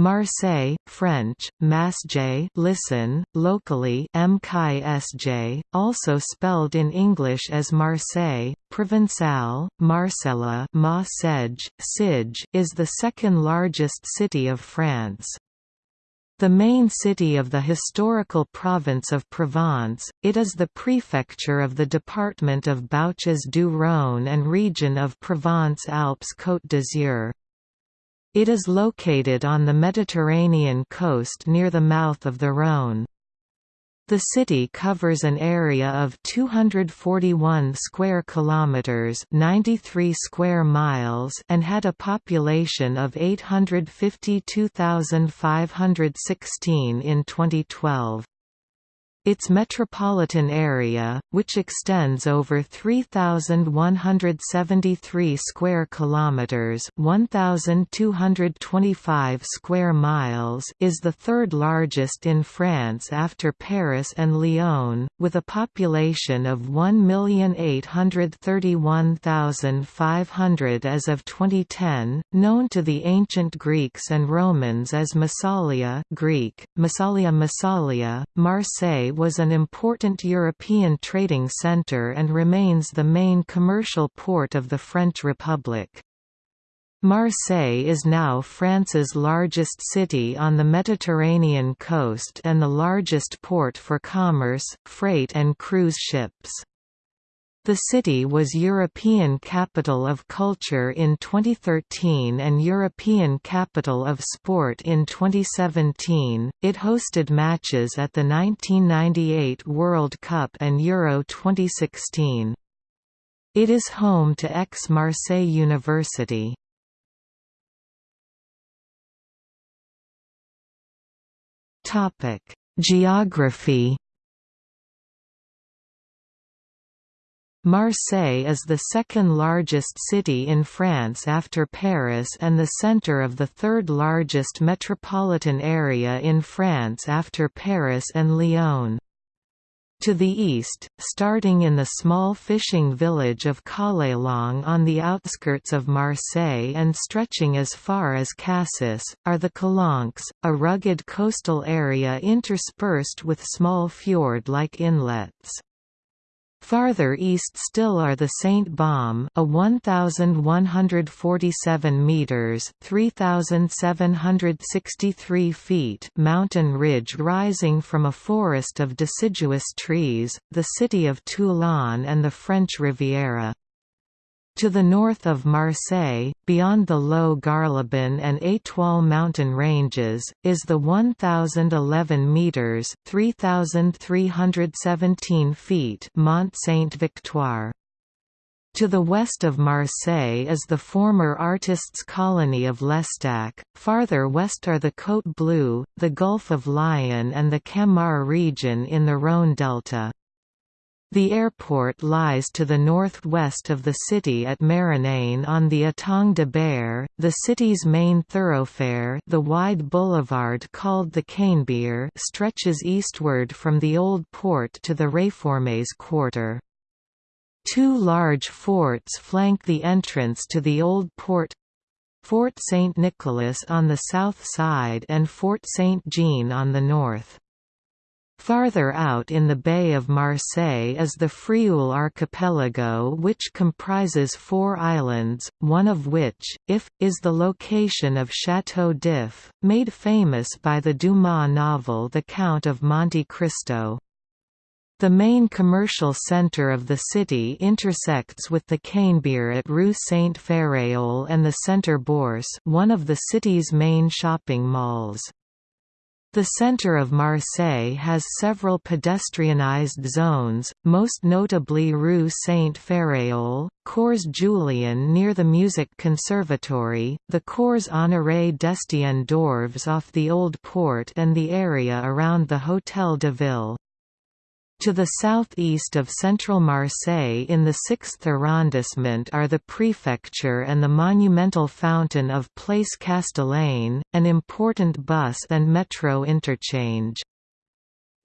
Marseille, French, Masj listen, locally MKSJ, also spelled in English as Marseille, Provençal, Marcella Ma is the second largest city of France. The main city of the historical province of Provence, it is the prefecture of the department of Bouches-du-Rhône and region of Provence-Alpes-Côte d'Azur. It is located on the Mediterranean coast near the mouth of the Rhône. The city covers an area of 241 square kilometers, 93 square miles, and had a population of 852,516 in 2012. Its metropolitan area, which extends over 3173 square kilometers, 1225 square miles, is the third largest in France after Paris and Lyon, with a population of 1,831,500 as of 2010, known to the ancient Greeks and Romans as Massalia, Greek, Massalia Massalia, Marseille was an important European trading centre and remains the main commercial port of the French Republic. Marseille is now France's largest city on the Mediterranean coast and the largest port for commerce, freight and cruise ships. The city was European Capital of Culture in 2013 and European Capital of Sport in 2017. It hosted matches at the 1998 World Cup and Euro 2016. It is home to Aix-Marseille University. Topic: Geography Marseille is the second largest city in France after Paris and the centre of the third largest metropolitan area in France after Paris and Lyon. To the east, starting in the small fishing village of Callelongue on the outskirts of Marseille and stretching as far as Cassis, are the Calanques, a rugged coastal area interspersed with small fjord-like inlets. Farther east still are the Saint Baume, a 1147 meters (3763 feet) mountain ridge rising from a forest of deciduous trees, the city of Toulon and the French Riviera. To the north of Marseille, beyond the low Garlaban and Étoile mountain ranges, is the 1,011 metres 3,317 feet Mont Sainte-Victoire. To the west of Marseille is the former artists' colony of L'Estaque, farther west are the Côte Bleue, the Gulf of Lion and the Camargue region in the Rhône delta. The airport lies to the northwest of the city at Marignane on the Étang de Berre, the city's main thoroughfare the wide boulevard called the Canebière stretches eastward from the Old Port to the Réformés quarter. Two large forts flank the entrance to the Old Port Fort St. Nicholas on the south side and Fort St. Jean on the north. Farther out in the Bay of Marseille is the Frioul archipelago which comprises four islands, one of which, if, is the location of Château d'If, made famous by the Dumas novel The Count of Monte Cristo. The main commercial centre of the city intersects with the Canebière at Rue Saint-Ferréol and the Centre Bourse one of the city's main shopping malls. The centre of Marseille has several pedestrianised zones, most notably Rue Saint-Ferréol, Cours Julien near the Music Conservatory, the Cours Honoré d'Estienne d'Orves off the Old Port and the area around the Hôtel de Ville. To the southeast of central Marseille in the 6th arrondissement are the prefecture and the monumental fountain of Place Castellane, an important bus and metro interchange.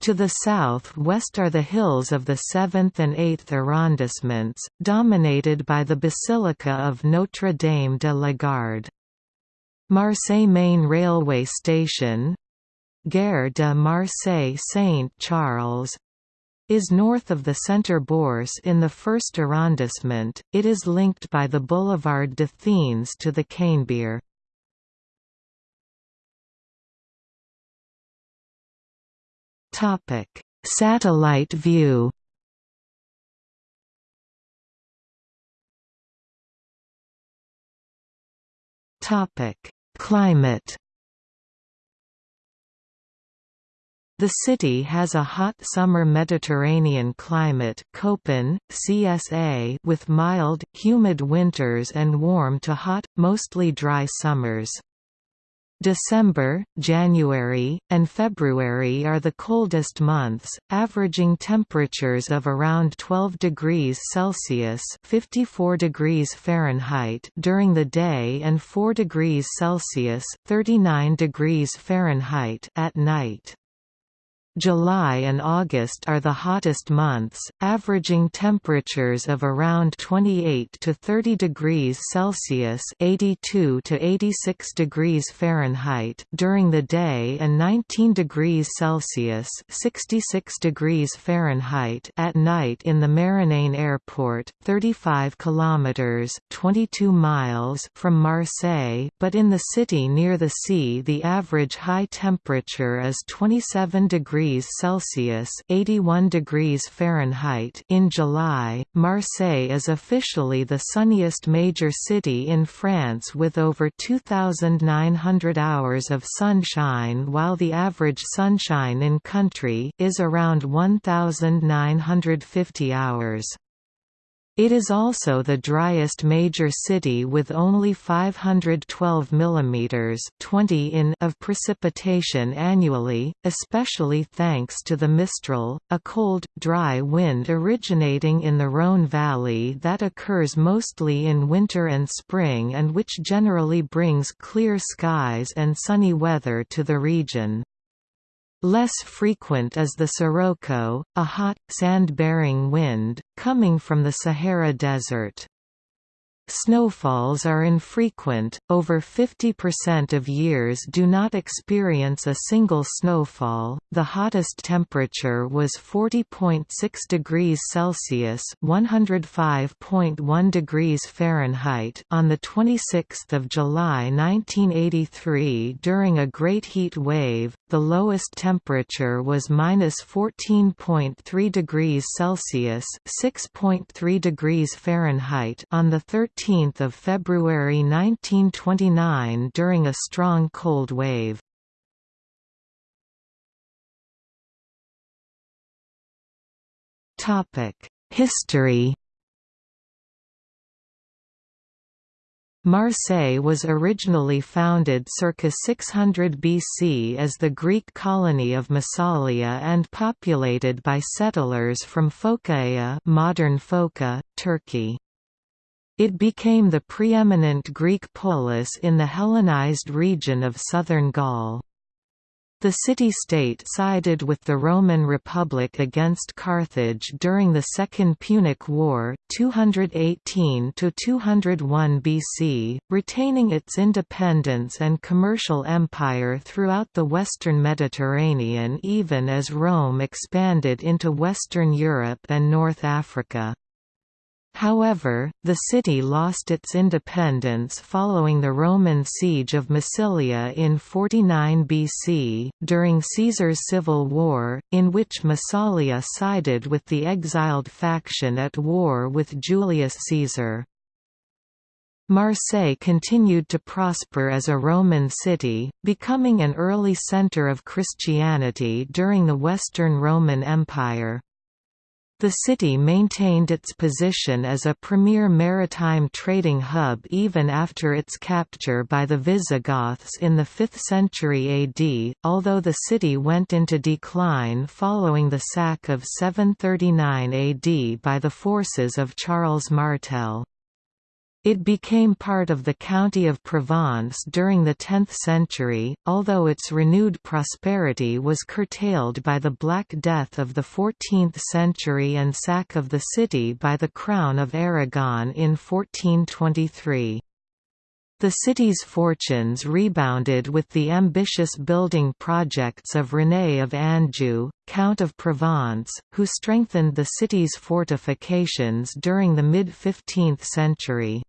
To the south-west are the hills of the 7th and 8th arrondissements, dominated by the Basilica of Notre-Dame de la Garde. Marseille Main Railway Station Gare de Marseille-Saint-Charles is north of the Centre Bourse in the first arrondissement. It is linked by the Boulevard d'Athènes to the. Topic: Satellite view. Climate The city has a hot summer Mediterranean climate Köppen, CSA with mild, humid winters and warm to hot, mostly dry summers. December, January, and February are the coldest months, averaging temperatures of around 12 degrees Celsius (54 degrees Fahrenheit) during the day and 4 degrees Celsius (39 degrees Fahrenheit) at night. July and August are the hottest months, averaging temperatures of around 28 to 30 degrees Celsius (82 to 86 degrees Fahrenheit) during the day and 19 degrees Celsius (66 degrees Fahrenheit) at night in the Marignane Airport, 35 kilometers (22 miles) from Marseille, but in the city near the sea the average high temperature is 27 degrees degrees Celsius (81 degrees Fahrenheit) in July. Marseille is officially the sunniest major city in France with over 2900 hours of sunshine, while the average sunshine in country is around 1950 hours. It is also the driest major city with only 512 mm 20 in of precipitation annually, especially thanks to the Mistral, a cold, dry wind originating in the Rhône Valley that occurs mostly in winter and spring and which generally brings clear skies and sunny weather to the region. Less frequent is the sirocco, a hot, sand-bearing wind, coming from the Sahara Desert. Snowfalls are infrequent, over 50% of years do not experience a single snowfall. The hottest temperature was 40.6 degrees Celsius (105.1 degrees Fahrenheit) on the 26th of July 1983 during a great heat wave. The lowest temperature was -14.3 degrees Celsius (6.3 degrees Fahrenheit) on the 13th 13 February 1929 during a strong cold wave. History Marseille was originally founded circa 600 BC as the Greek colony of Massalia and populated by settlers from Phocaea modern Foça, Turkey. It became the preeminent Greek polis in the Hellenized region of southern Gaul. The city-state sided with the Roman Republic against Carthage during the Second Punic War 218–201 BC, retaining its independence and commercial empire throughout the western Mediterranean even as Rome expanded into Western Europe and North Africa. However, the city lost its independence following the Roman siege of Massilia in 49 BC, during Caesar's civil war, in which Massalia sided with the exiled faction at war with Julius Caesar. Marseille continued to prosper as a Roman city, becoming an early centre of Christianity during the Western Roman Empire. The city maintained its position as a premier maritime trading hub even after its capture by the Visigoths in the 5th century AD, although the city went into decline following the sack of 739 AD by the forces of Charles Martel. It became part of the county of Provence during the 10th century, although its renewed prosperity was curtailed by the Black Death of the 14th century and sack of the city by the Crown of Aragon in 1423. The city's fortunes rebounded with the ambitious building projects of René of Anjou, Count of Provence, who strengthened the city's fortifications during the mid-15th century.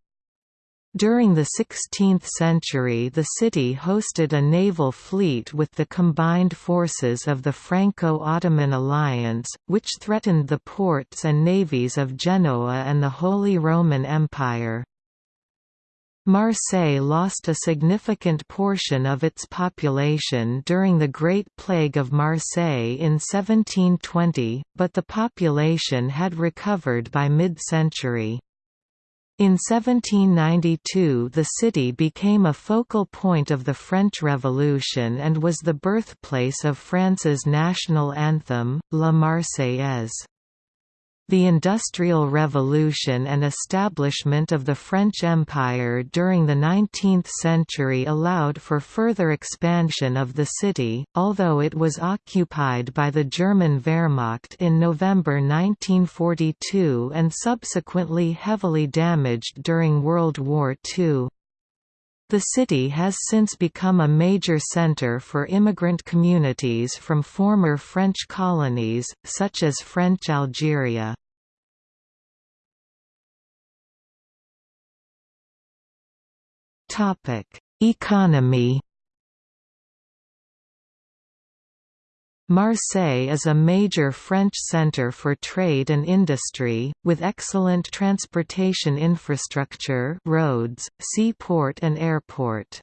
During the 16th century the city hosted a naval fleet with the combined forces of the Franco-Ottoman alliance, which threatened the ports and navies of Genoa and the Holy Roman Empire. Marseille lost a significant portion of its population during the Great Plague of Marseille in 1720, but the population had recovered by mid-century. In 1792 the city became a focal point of the French Revolution and was the birthplace of France's national anthem, La Marseillaise. The Industrial Revolution and establishment of the French Empire during the 19th century allowed for further expansion of the city, although it was occupied by the German Wehrmacht in November 1942 and subsequently heavily damaged during World War II. The city has since become a major center for immigrant communities from former French colonies, such as French Algeria. Economy Marseille is a major French centre for trade and industry, with excellent transportation infrastructure roads, seaport and airport.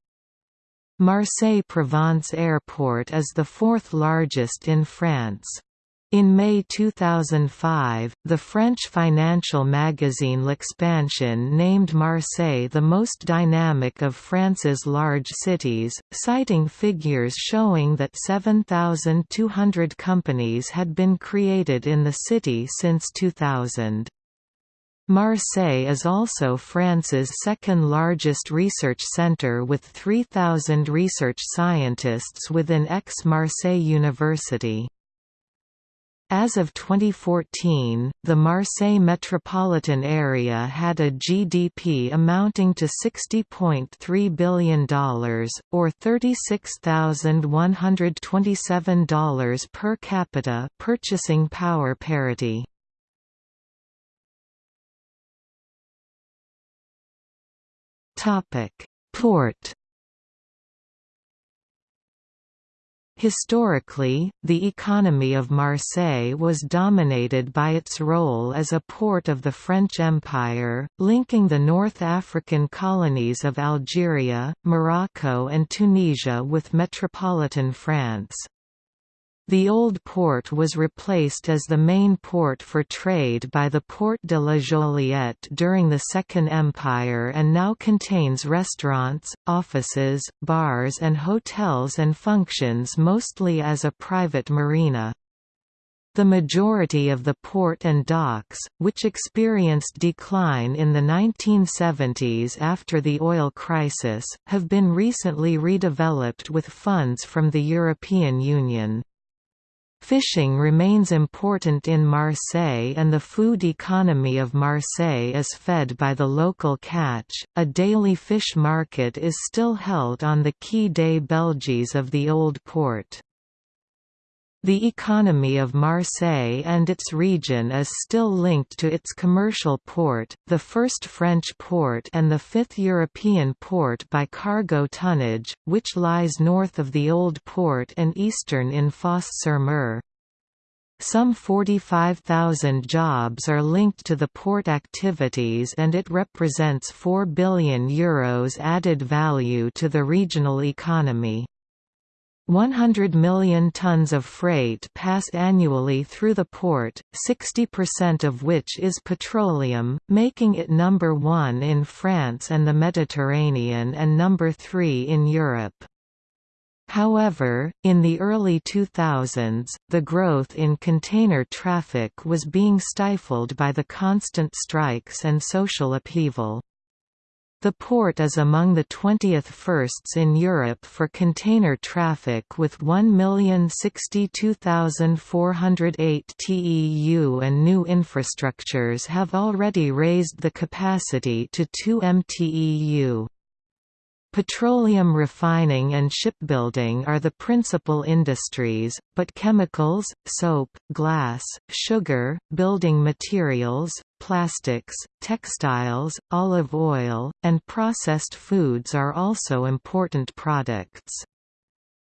Marseille-Provence Airport is the fourth largest in France. In May 2005, the French financial magazine L'Expansion named Marseille the most dynamic of France's large cities, citing figures showing that 7,200 companies had been created in the city since 2000. Marseille is also France's second largest research centre with 3,000 research scientists within Aix-Marseille University. As of 2014, the Marseille metropolitan area had a GDP amounting to $60.3 billion, or $36,127 per capita purchasing power parity. Port Historically, the economy of Marseille was dominated by its role as a port of the French Empire, linking the North African colonies of Algeria, Morocco and Tunisia with metropolitan France. The old port was replaced as the main port for trade by the Port de la Joliette during the Second Empire and now contains restaurants, offices, bars and hotels and functions mostly as a private marina. The majority of the port and docks, which experienced decline in the 1970s after the oil crisis, have been recently redeveloped with funds from the European Union. Fishing remains important in Marseille and the food economy of Marseille is fed by the local catch. A daily fish market is still held on the Quai des Belges of the Old Port. The economy of Marseille and its region is still linked to its commercial port, the first French port and the fifth European port by cargo tonnage, which lies north of the Old Port and eastern in Fos-sur-Mer. Some 45,000 jobs are linked to the port activities and it represents €4 billion Euros added value to the regional economy. 100 million tons of freight pass annually through the port, 60% of which is petroleum, making it number one in France and the Mediterranean and number three in Europe. However, in the early 2000s, the growth in container traffic was being stifled by the constant strikes and social upheaval. The port is among the 20th firsts in Europe for container traffic with 1,062,408 TEU and new infrastructures have already raised the capacity to 2 mTEU. Petroleum refining and shipbuilding are the principal industries, but chemicals, soap, glass, sugar, building materials, plastics, textiles, olive oil, and processed foods are also important products.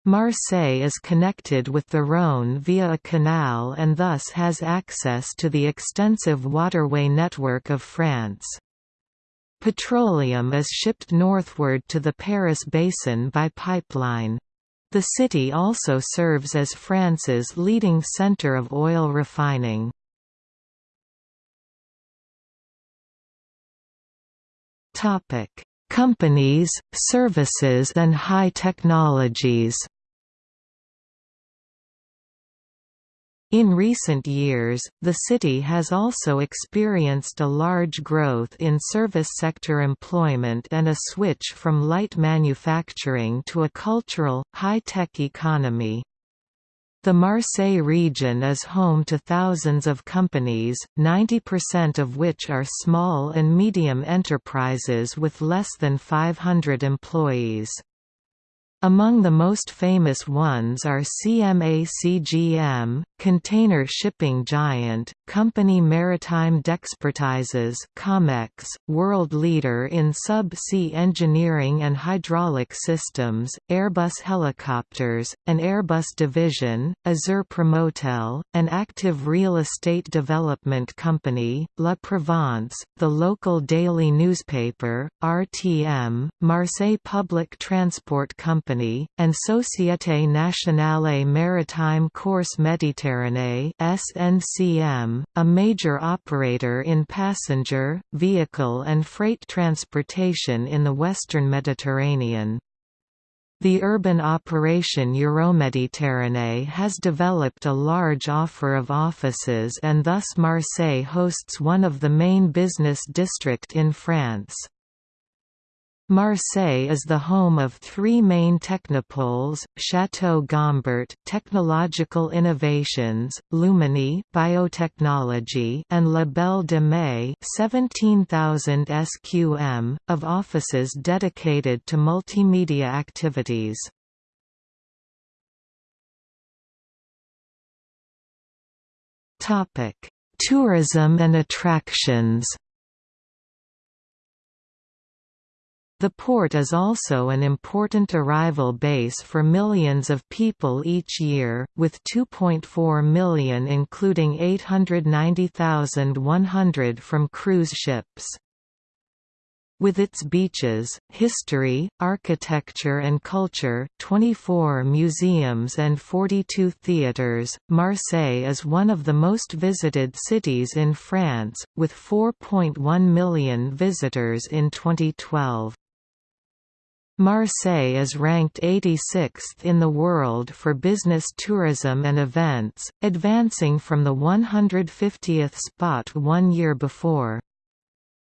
Marseille is connected with the Rhône via a canal and thus has access to the extensive waterway network of France. Petroleum is shipped northward to the Paris basin by pipeline. The city also serves as France's leading centre of oil refining. Companies, services and high technologies In recent years, the city has also experienced a large growth in service sector employment and a switch from light manufacturing to a cultural, high-tech economy. The Marseille region is home to thousands of companies, 90% of which are small and medium enterprises with less than 500 employees. Among the most famous ones are CMA CGM, container shipping giant, company Maritime d'Expertises COMEX, world leader in sub-sea engineering and hydraulic systems, Airbus Helicopters, an Airbus division, Azur Promotel, an active real estate development company, La Provence, the local daily newspaper, RTM, Marseille Public Transport Company Company, and Société Nationale Maritime Corse Méditerranée (SNCM), a major operator in passenger, vehicle and freight transportation in the western Mediterranean. The urban operation Euroméditerranée has developed a large offer of offices and thus Marseille hosts one of the main business district in France. Marseille is the home of three main technopoles, Château Gombert technological innovations, Luminy biotechnology and La Belle de Mai 17,000 SQM, of offices dedicated to multimedia activities. Tourism and attractions The port is also an important arrival base for millions of people each year, with 2.4 million including 890,100 from cruise ships. With its beaches, history, architecture and culture 24 museums and 42 theatres, Marseille is one of the most visited cities in France, with 4.1 million visitors in 2012. Marseille is ranked 86th in the world for business tourism and events, advancing from the 150th spot one year before.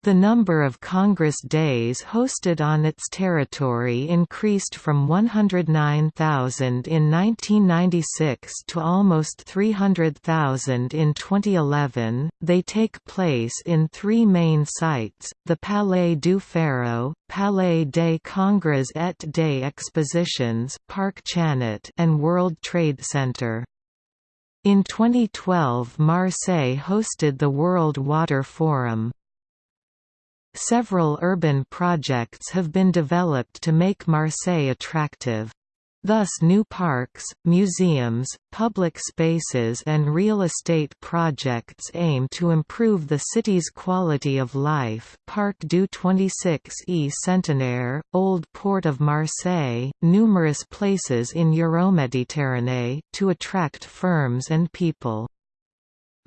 The number of Congress days hosted on its territory increased from 109,000 in 1996 to almost 300,000 in 2011. They take place in three main sites the Palais du Pharo, Palais des Congrès et des Expositions, Parc Chanot, and World Trade Center. In 2012 Marseille hosted the World Water Forum. Several urban projects have been developed to make Marseille attractive. Thus new parks, museums, public spaces and real estate projects aim to improve the city's quality of life Parc du 26e Centenaire, Old Port of Marseille, numerous places in Euroméditerranée, to attract firms and people.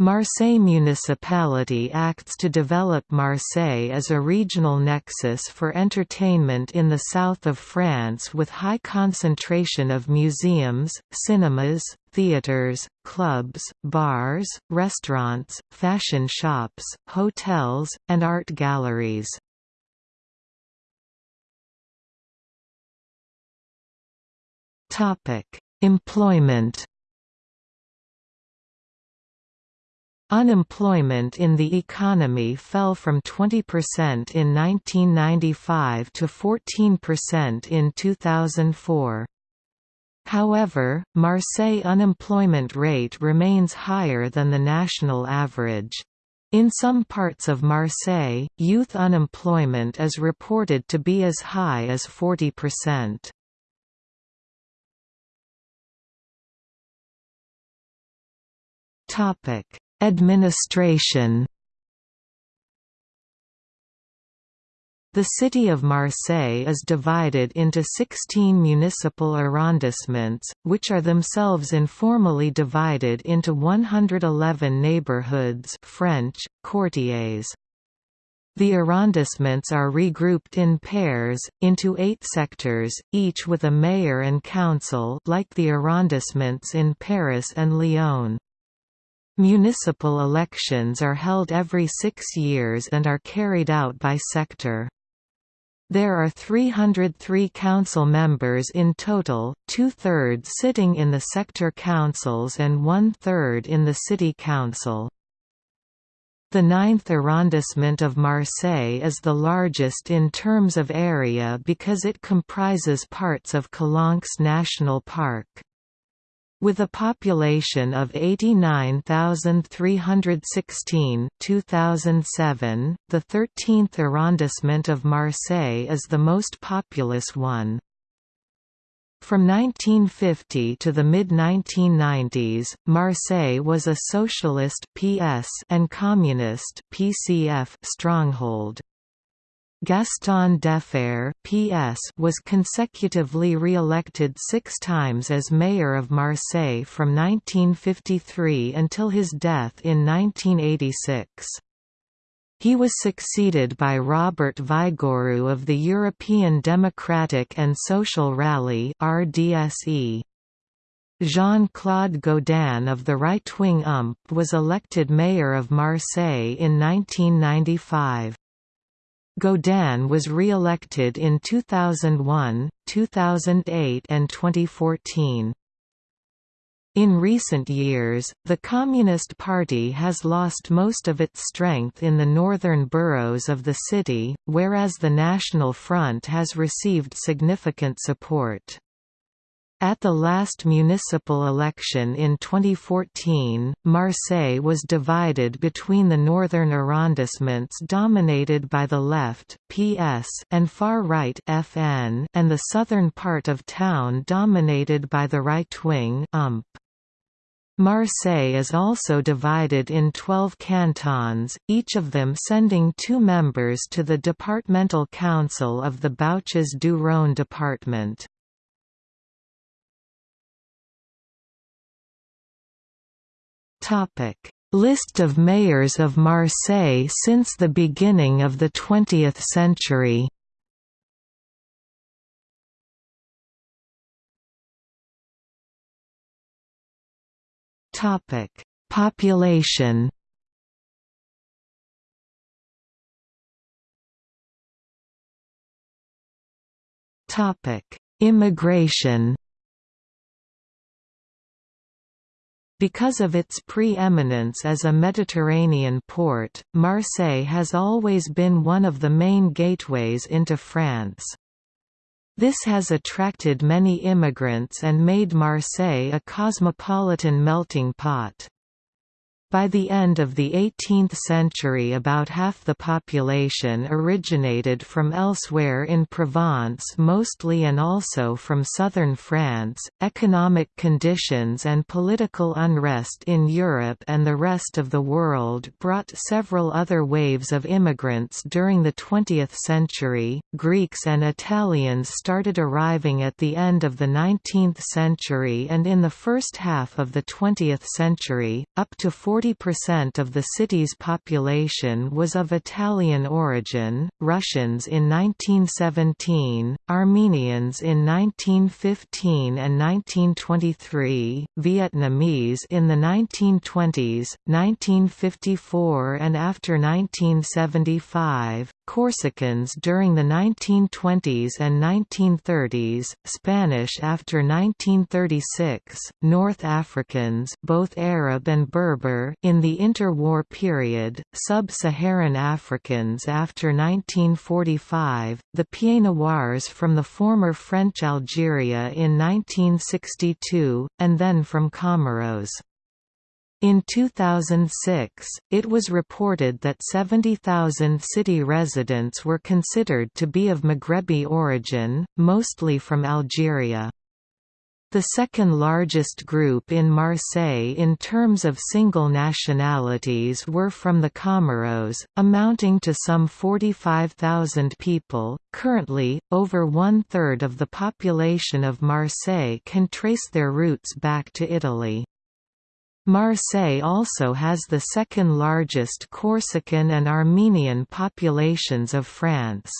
Marseille Municipality acts to develop Marseille as a regional nexus for entertainment in the south of France with high concentration of museums, cinemas, theatres, clubs, bars, restaurants, fashion shops, hotels, and art galleries. Employment Unemployment in the economy fell from 20% in 1995 to 14% in 2004. However, Marseille unemployment rate remains higher than the national average. In some parts of Marseille, youth unemployment is reported to be as high as 40%. Topic: Administration The city of Marseille is divided into 16 municipal arrondissements, which are themselves informally divided into 111 neighborhoods French, quartiers. The arrondissements are regrouped in pairs, into eight sectors, each with a mayor and council like the arrondissements in Paris and Lyon. Municipal elections are held every six years and are carried out by sector. There are 303 council members in total, two-thirds sitting in the sector councils and one-third in the city council. The ninth arrondissement of Marseille is the largest in terms of area because it comprises parts of Calanques National Park. With a population of 89,316 2007, the 13th arrondissement of Marseille is the most populous one. From 1950 to the mid-1990s, Marseille was a socialist PS and communist PCF stronghold. Gaston Defferre PS was consecutively re-elected six times as mayor of Marseille from 1953 until his death in 1986. He was succeeded by Robert Vigouroux of the European Democratic and Social Rally RDSE. Jean-Claude Gaudin of the right-wing UMP was elected mayor of Marseille in 1995. Gaudin was re-elected in 2001, 2008 and 2014. In recent years, the Communist Party has lost most of its strength in the northern boroughs of the city, whereas the National Front has received significant support. At the last municipal election in 2014, Marseille was divided between the northern arrondissements dominated by the left PS and far-right FN and the southern part of town dominated by the right-wing UMP. Marseille is also divided in 12 cantons, each of them sending two members to the departmental council of the Bouches du Rhône department. Topic: List of mayors of Marseille since the beginning of the 20th century. Topic: Population. Topic: Immigration. Because of its pre-eminence as a Mediterranean port, Marseille has always been one of the main gateways into France. This has attracted many immigrants and made Marseille a cosmopolitan melting pot. By the end of the 18th century about half the population originated from elsewhere in Provence mostly and also from southern France. Economic conditions and political unrest in Europe and the rest of the world brought several other waves of immigrants during the 20th century. Greeks and Italians started arriving at the end of the 19th century and in the first half of the 20th century, up to 40 40% of the city's population was of Italian origin, Russians in 1917, Armenians in 1915 and 1923, Vietnamese in the 1920s, 1954 and after 1975, Corsicans during the 1920s and 1930s, Spanish after 1936, North Africans both Arab and Berber in the interwar period, Sub-Saharan Africans after 1945, the Pieds Noirs from the former French Algeria in 1962, and then from Comoros. In 2006, it was reported that 70,000 city residents were considered to be of Maghrebi origin, mostly from Algeria. The second largest group in Marseille in terms of single nationalities were from the Comoros, amounting to some 45,000 people. Currently, over one third of the population of Marseille can trace their roots back to Italy. Marseille also has the second largest Corsican and Armenian populations of France.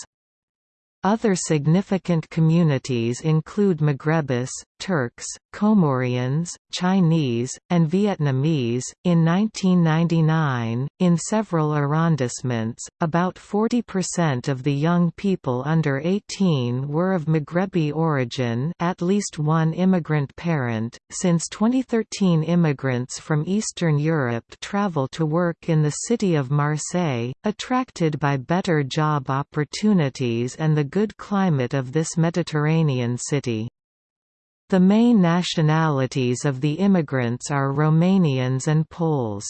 Other significant communities include Maghrebis, Turks, Comorians, Chinese, and Vietnamese. In 1999, in several arrondissements, about 40% of the young people under 18 were of Maghrebi origin, at least one immigrant parent. Since 2013, immigrants from Eastern Europe travel to work in the city of Marseille, attracted by better job opportunities and the good climate of this Mediterranean city. The main nationalities of the immigrants are Romanians and Poles.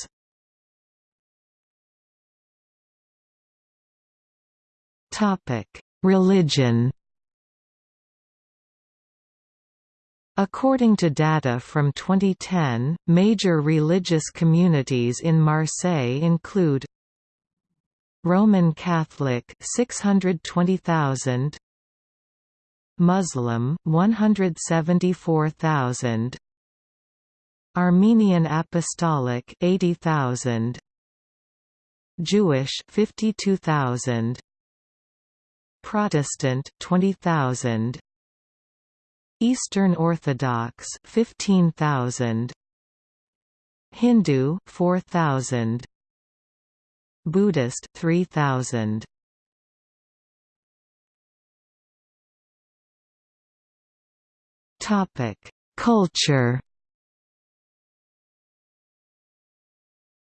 Religion According to data from 2010, major religious communities in Marseille include Roman Catholic 620,000 Muslim 174,000 Armenian Apostolic 80,000 Jewish 52,000 Protestant 20,000 Eastern Orthodox 15,000 Hindu 4,000 Buddhist 3000 Topic. Culture.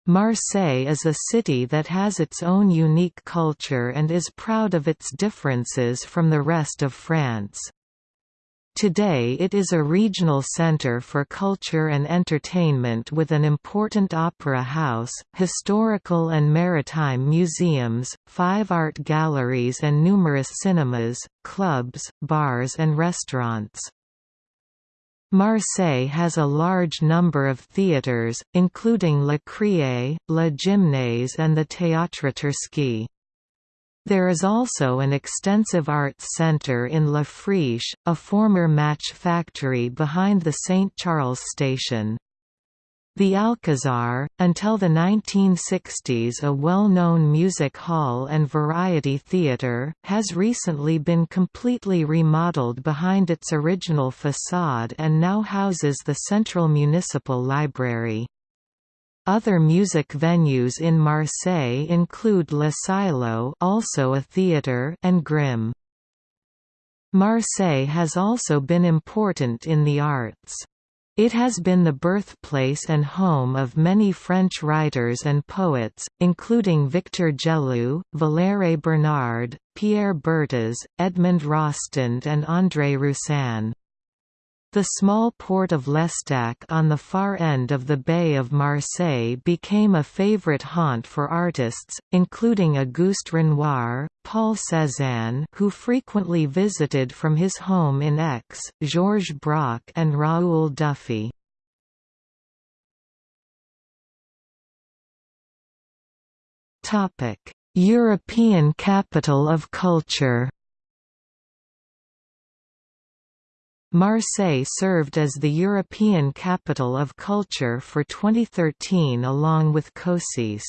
Marseille is a city that has its own unique culture and is proud of its differences from the rest of France. Today it is a regional center for culture and entertainment with an important opera house, historical and maritime museums, five art galleries and numerous cinemas, clubs, bars and restaurants. Marseille has a large number of theatres, including Le Criée, La Gymnase and the Théâtre Toursky. There is also an extensive arts centre in La Friche, a former match factory behind the St. Charles station. The Alcazar, until the 1960s a well-known music hall and variety theatre, has recently been completely remodeled behind its original facade and now houses the Central Municipal Library. Other music venues in Marseille include Le Silo also a theatre and Grimm. Marseille has also been important in the arts. It has been the birthplace and home of many French writers and poets, including Victor Gelu, Valère Bernard, Pierre Berthez, Edmond Rostand and André Roussin. The small port of L'Estaque on the far end of the Bay of Marseille became a favorite haunt for artists, including Auguste Renoir, Paul Cézanne who frequently visited from his home in Aix, Georges Braque and Raoul Dufy. European capital of culture Marseille served as the European Capital of Culture for 2013 along with Košice.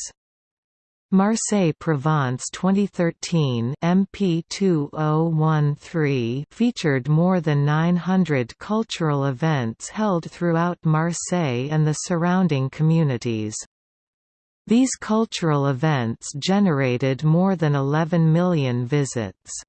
Marseille Provence 2013 MP2013 featured more than 900 cultural events held throughout Marseille and the surrounding communities. These cultural events generated more than 11 million visits.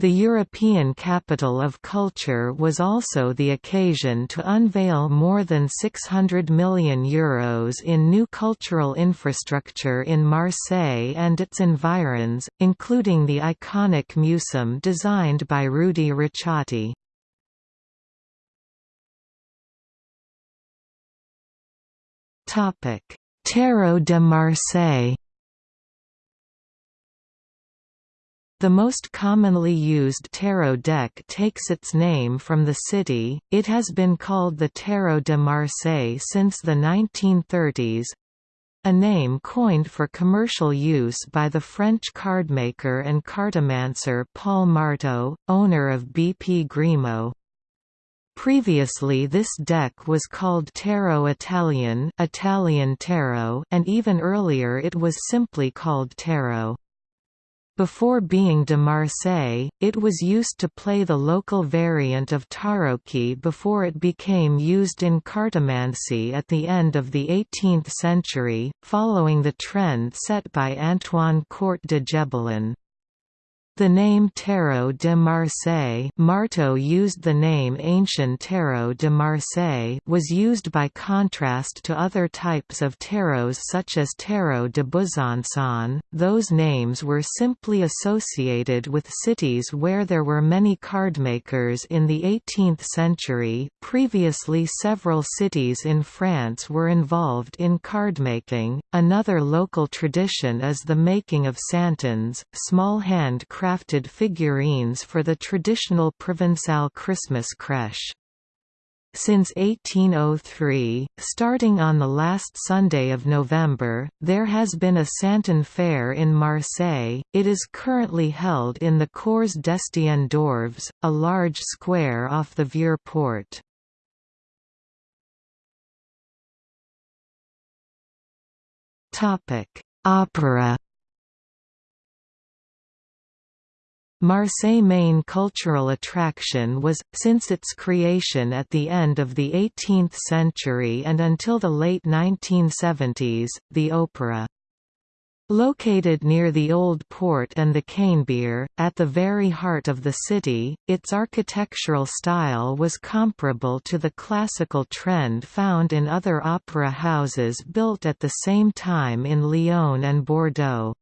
The European Capital of Culture was also the occasion to unveil more than €600 million Euros in new cultural infrastructure in Marseille and its environs, including the iconic MuCEM designed by Rudy Ricciotti. Terreau de Marseille The most commonly used tarot deck takes its name from the city, it has been called the Tarot de Marseille since the 1930s, a name coined for commercial use by the French cardmaker and cartomancer Paul Marteau, owner of BP Grimaud. Previously this deck was called Tarot Italien Italian tarot, and even earlier it was simply called Tarot. Before being de Marseille, it was used to play the local variant of tarocchi before it became used in cartomancy at the end of the 18th century, following the trend set by Antoine Court de Gebelin. The name Tarot de Marseille Marteau used the name Ancien Tarot de Marseille was used by contrast to other types of tarots such as Tarot de Besançon. Those names were simply associated with cities where there were many cardmakers in the 18th century. Previously several cities in France were involved in cardmaking. Another local tradition is the making of santons, small hand crafted figurines for the traditional Provençal Christmas crèche. Since 1803, starting on the last Sunday of November, there has been a Santon Fair in Marseille. It is currently held in the Cours d'Estienne d'Orves, a large square off the Vieux Port. Opera Marseille main cultural attraction was, since its creation at the end of the 18th century and until the late 1970s, the opera. Located near the Old Port and the Canebière, at the very heart of the city, its architectural style was comparable to the classical trend found in other opera houses built at the same time in Lyon and Bordeaux.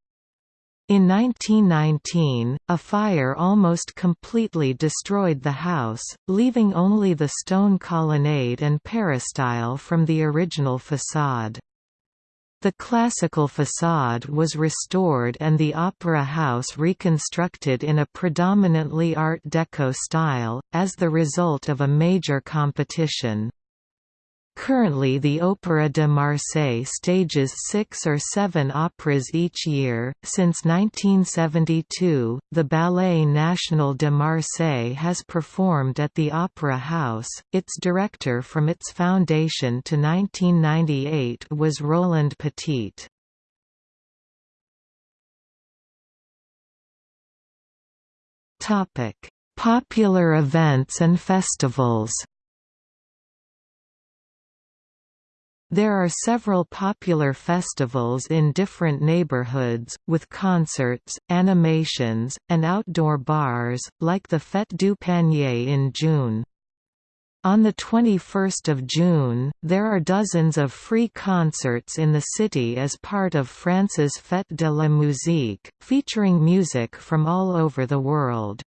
In 1919, a fire almost completely destroyed the house, leaving only the stone colonnade and peristyle from the original façade. The classical façade was restored and the opera house reconstructed in a predominantly Art Deco style, as the result of a major competition. Currently the Opéra de Marseille stages six or seven operas each year. Since 1972, the Ballet National de Marseille has performed at the Opera House. Its director from its foundation to 1998 was Roland Petit. Topic: Popular events and festivals. There are several popular festivals in different neighborhoods, with concerts, animations, and outdoor bars, like the Fête du Panier in June. On 21 June, there are dozens of free concerts in the city as part of France's Fête de la Musique, featuring music from all over the world.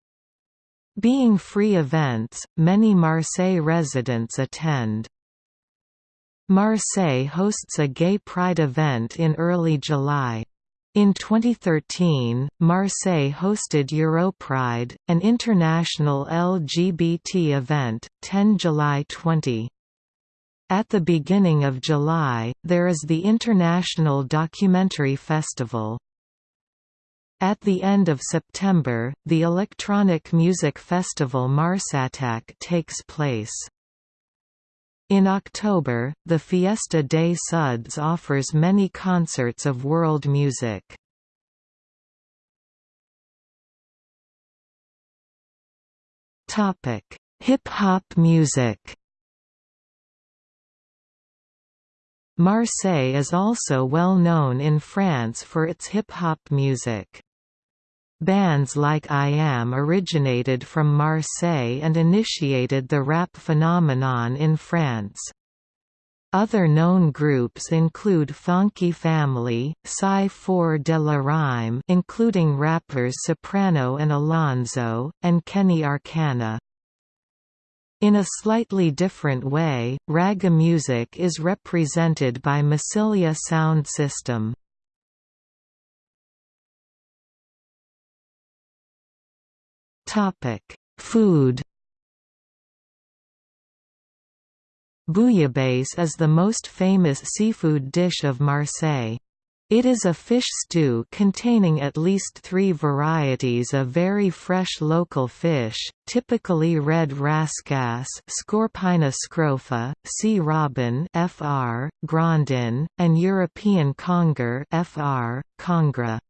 Being free events, many Marseille residents attend. Marseille hosts a gay pride event in early July. In 2013, Marseille hosted Europride, an international LGBT event, 10 July 20. At the beginning of July, there is the International Documentary Festival. At the end of September, the electronic music festival Marsatac takes place. In October, the Fiesta des Suds offers many concerts of world music. Hip-hop music Marseille is also well known in France for its hip-hop music. Bands like IAM originated from Marseille and initiated the rap phenomenon in France. Other known groups include Funky Family, Psy 4 de la Rime including rappers Soprano and Alonzo, and Keny Arkana. In a slightly different way, ragga music is represented by Massilia Sound System. Food Bouillabaisse is the most famous seafood dish of Marseille. It is a fish stew containing at least three varieties of very fresh local fish, typically red rascasse Scorpaena scrofa, sea robin fr, grondin, and European conger fr, conger.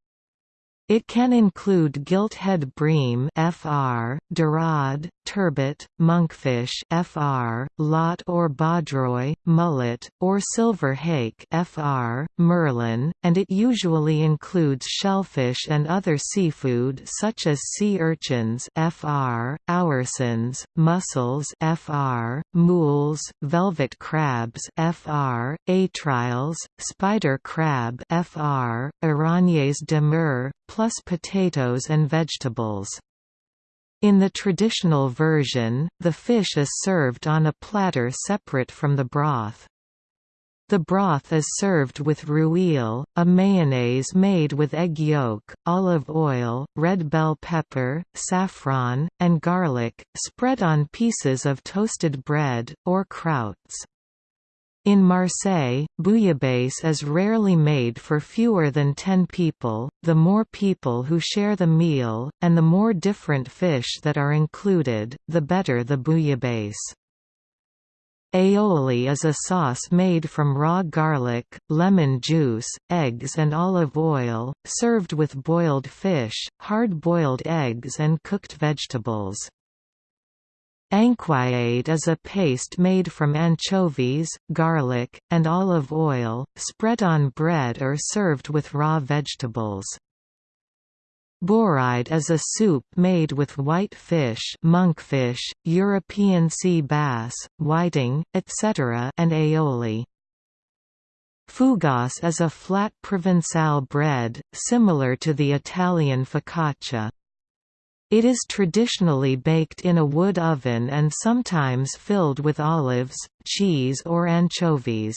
It can include gilt-head bream fr, dorade, turbot, monkfish fr, lotte or baudroie, mullet, or silver hake fr, merlan, and it usually includes shellfish and other seafood such as sea urchins fr, oursins, mussels fr, moules, velvet crabs fr, étriles, spider crab fr, araignées de mer, plus potatoes and vegetables. In the traditional version, the fish is served on a platter separate from the broth. The broth is served with rouille, a mayonnaise made with egg yolk, olive oil, red bell pepper, saffron, and garlic, spread on pieces of toasted bread, or croûtes. In Marseille, bouillabaisse is rarely made for fewer than 10 people, the more people who share the meal, and the more different fish that are included, the better the bouillabaisse. Aioli is a sauce made from raw garlic, lemon juice, eggs and olive oil, served with boiled fish, hard-boiled eggs and cooked vegetables. Anchoïade is a paste made from anchovies, garlic, and olive oil, spread on bread or served with raw vegetables. Bourride is a soup made with white fish monkfish, European sea bass, whiting, etc. and aioli. Fougasse is a flat Provençal bread, similar to the Italian focaccia. It is traditionally baked in a wood oven and sometimes filled with olives, cheese or anchovies.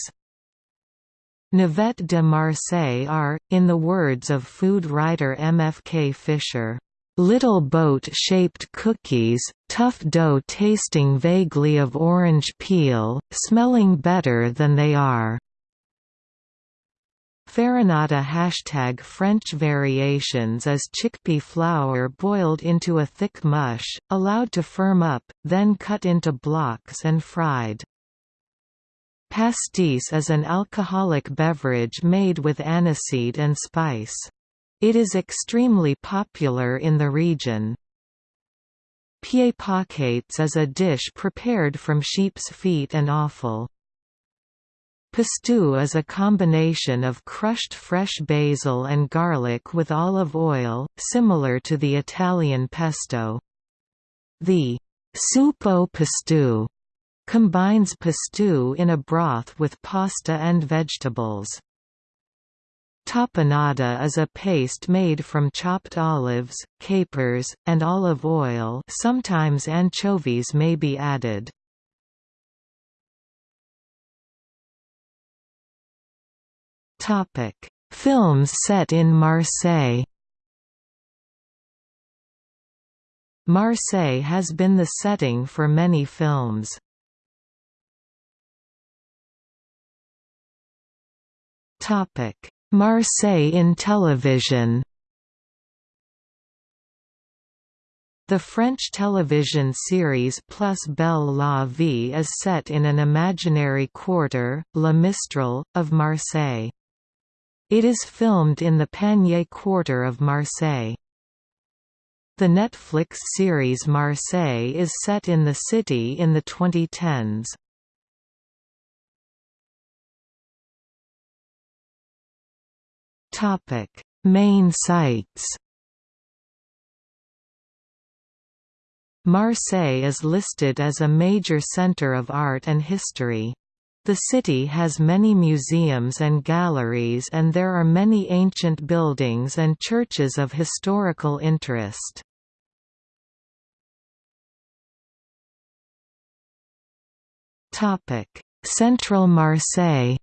Navettes de Marseille are, in the words of food writer M. F. K. Fisher, "...little boat-shaped cookies, tough dough tasting vaguely of orange peel, smelling better than they are." Farinata hashtag French variations is chickpea flour boiled into a thick mush, allowed to firm up, then cut into blocks and fried. Pastis is an alcoholic beverage made with aniseed and spice. It is extremely popular in the region. Pieds paquets is a dish prepared from sheep's feet and offal. Pistou is a combination of crushed fresh basil and garlic with olive oil, similar to the Italian pesto. The au pistou combines pistou in a broth with pasta and vegetables. Tapenade is a paste made from chopped olives, capers, and olive oil sometimes anchovies may be added. Topic: Films set in Marseille. Marseille has been the setting for many films. Topic: Marseille in television. The French television series Plus Belle la Vie is set in an imaginary quarter, La Mistral, of Marseille. It is filmed in the Panier quarter of Marseille. The Netflix series Marseille is set in the city in the 2010s. Main sites Marseille is listed as a major centre of art and history. The city has many museums and galleries and there are many ancient buildings and churches of historical interest. Central Marseille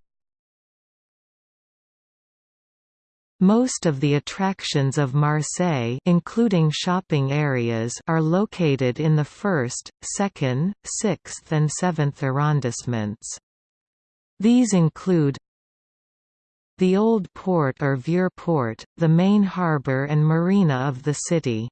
Most of the attractions of Marseille including shopping areas are located in the 1st, 2nd, 6th and 7th arrondissements. These include the Old Port or Vieux Port, the main harbour and marina of the city.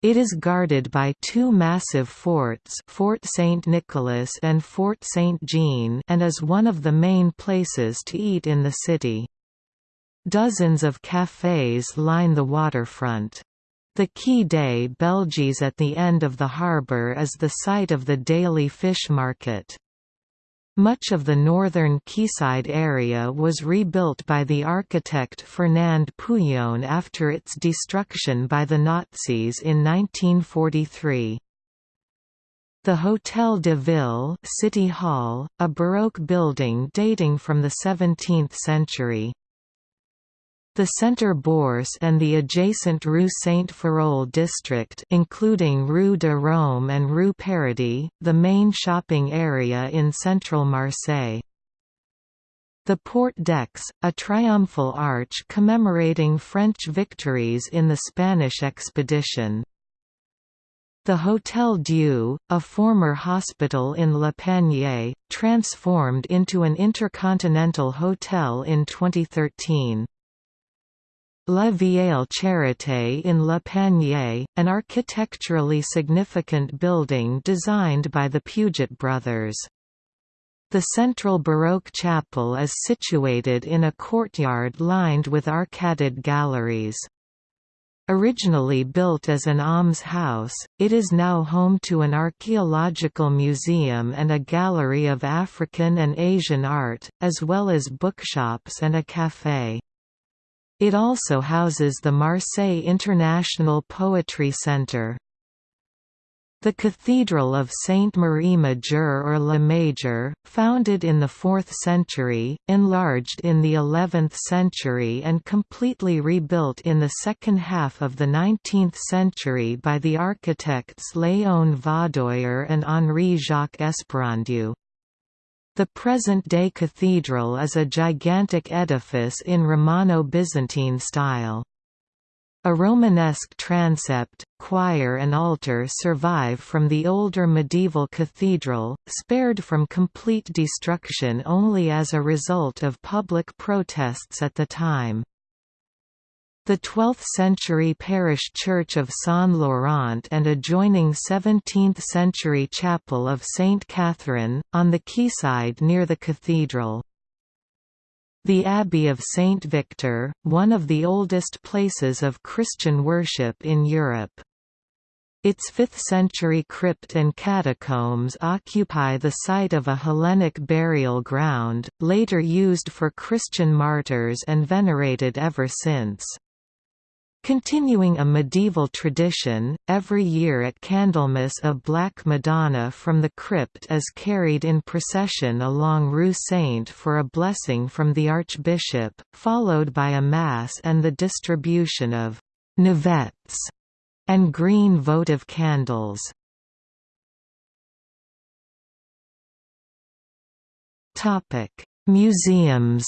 It is guarded by two massive forts Fort St. Nicholas and Fort St. Jean and is one of the main places to eat in the city. Dozens of cafés line the waterfront. The Quai des Belges at the end of the harbour is the site of the daily fish market. Much of the northern quayside area was rebuilt by the architect Fernand Pouillon after its destruction by the Nazis in 1943. The Hôtel de Ville City Hall, a Baroque building dating from the 17th century, the Centre Bourse and the adjacent Rue Saint-Ferréol district including Rue de Rome and Rue Paradis, the main shopping area in central Marseille. The Porte d'Aix, a triumphal arch commemorating French victories in the Spanish expedition. The Hôtel Dieu, a former hospital in Le Panier, transformed into an intercontinental hotel in 2013. La Vieille Charité in Le Panier, an architecturally significant building designed by the Puget brothers. The central Baroque chapel is situated in a courtyard lined with arcaded galleries. Originally built as an almshouse, it is now home to an archaeological museum and a gallery of African and Asian art, as well as bookshops and a café. It also houses the Marseille International Poetry Centre. The Cathedral of Sainte-Marie Majeure or La Major, founded in the 4th century, enlarged in the 11th century and completely rebuilt in the second half of the 19th century by the architects Léon Vaudoyer and Henri-Jacques Esperandieu. The present-day cathedral is a gigantic edifice in Romano-Byzantine style. A Romanesque transept, choir and altar survive from the older medieval cathedral, spared from complete destruction only as a result of public protests at the time. The 12th-century parish church of Saint Laurent and adjoining 17th-century chapel of St. Catherine, on the quayside near the cathedral. The Abbey of St. Victor, one of the oldest places of Christian worship in Europe. Its 5th-century crypt and catacombs occupy the site of a Hellenic burial ground, later used for Christian martyrs and venerated ever since. Continuing a medieval tradition, every year at Candlemas a Black Madonna from the crypt is carried in procession along Rue Saint for a blessing from the Archbishop, followed by a Mass and the distribution of «navettes» and green votive candles. Museums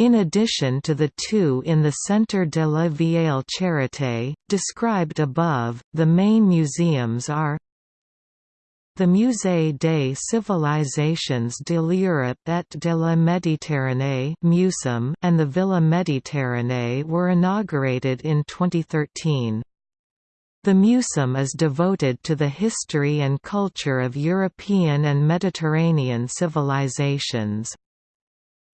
In addition to the two in the Centre de la Vieille Charité, described above, the main museums are the Musée des Civilisations de l'Europe et de la Méditerranée and the Villa Méditerranée were inaugurated in 2013. The museum is devoted to the history and culture of European and Mediterranean civilizations.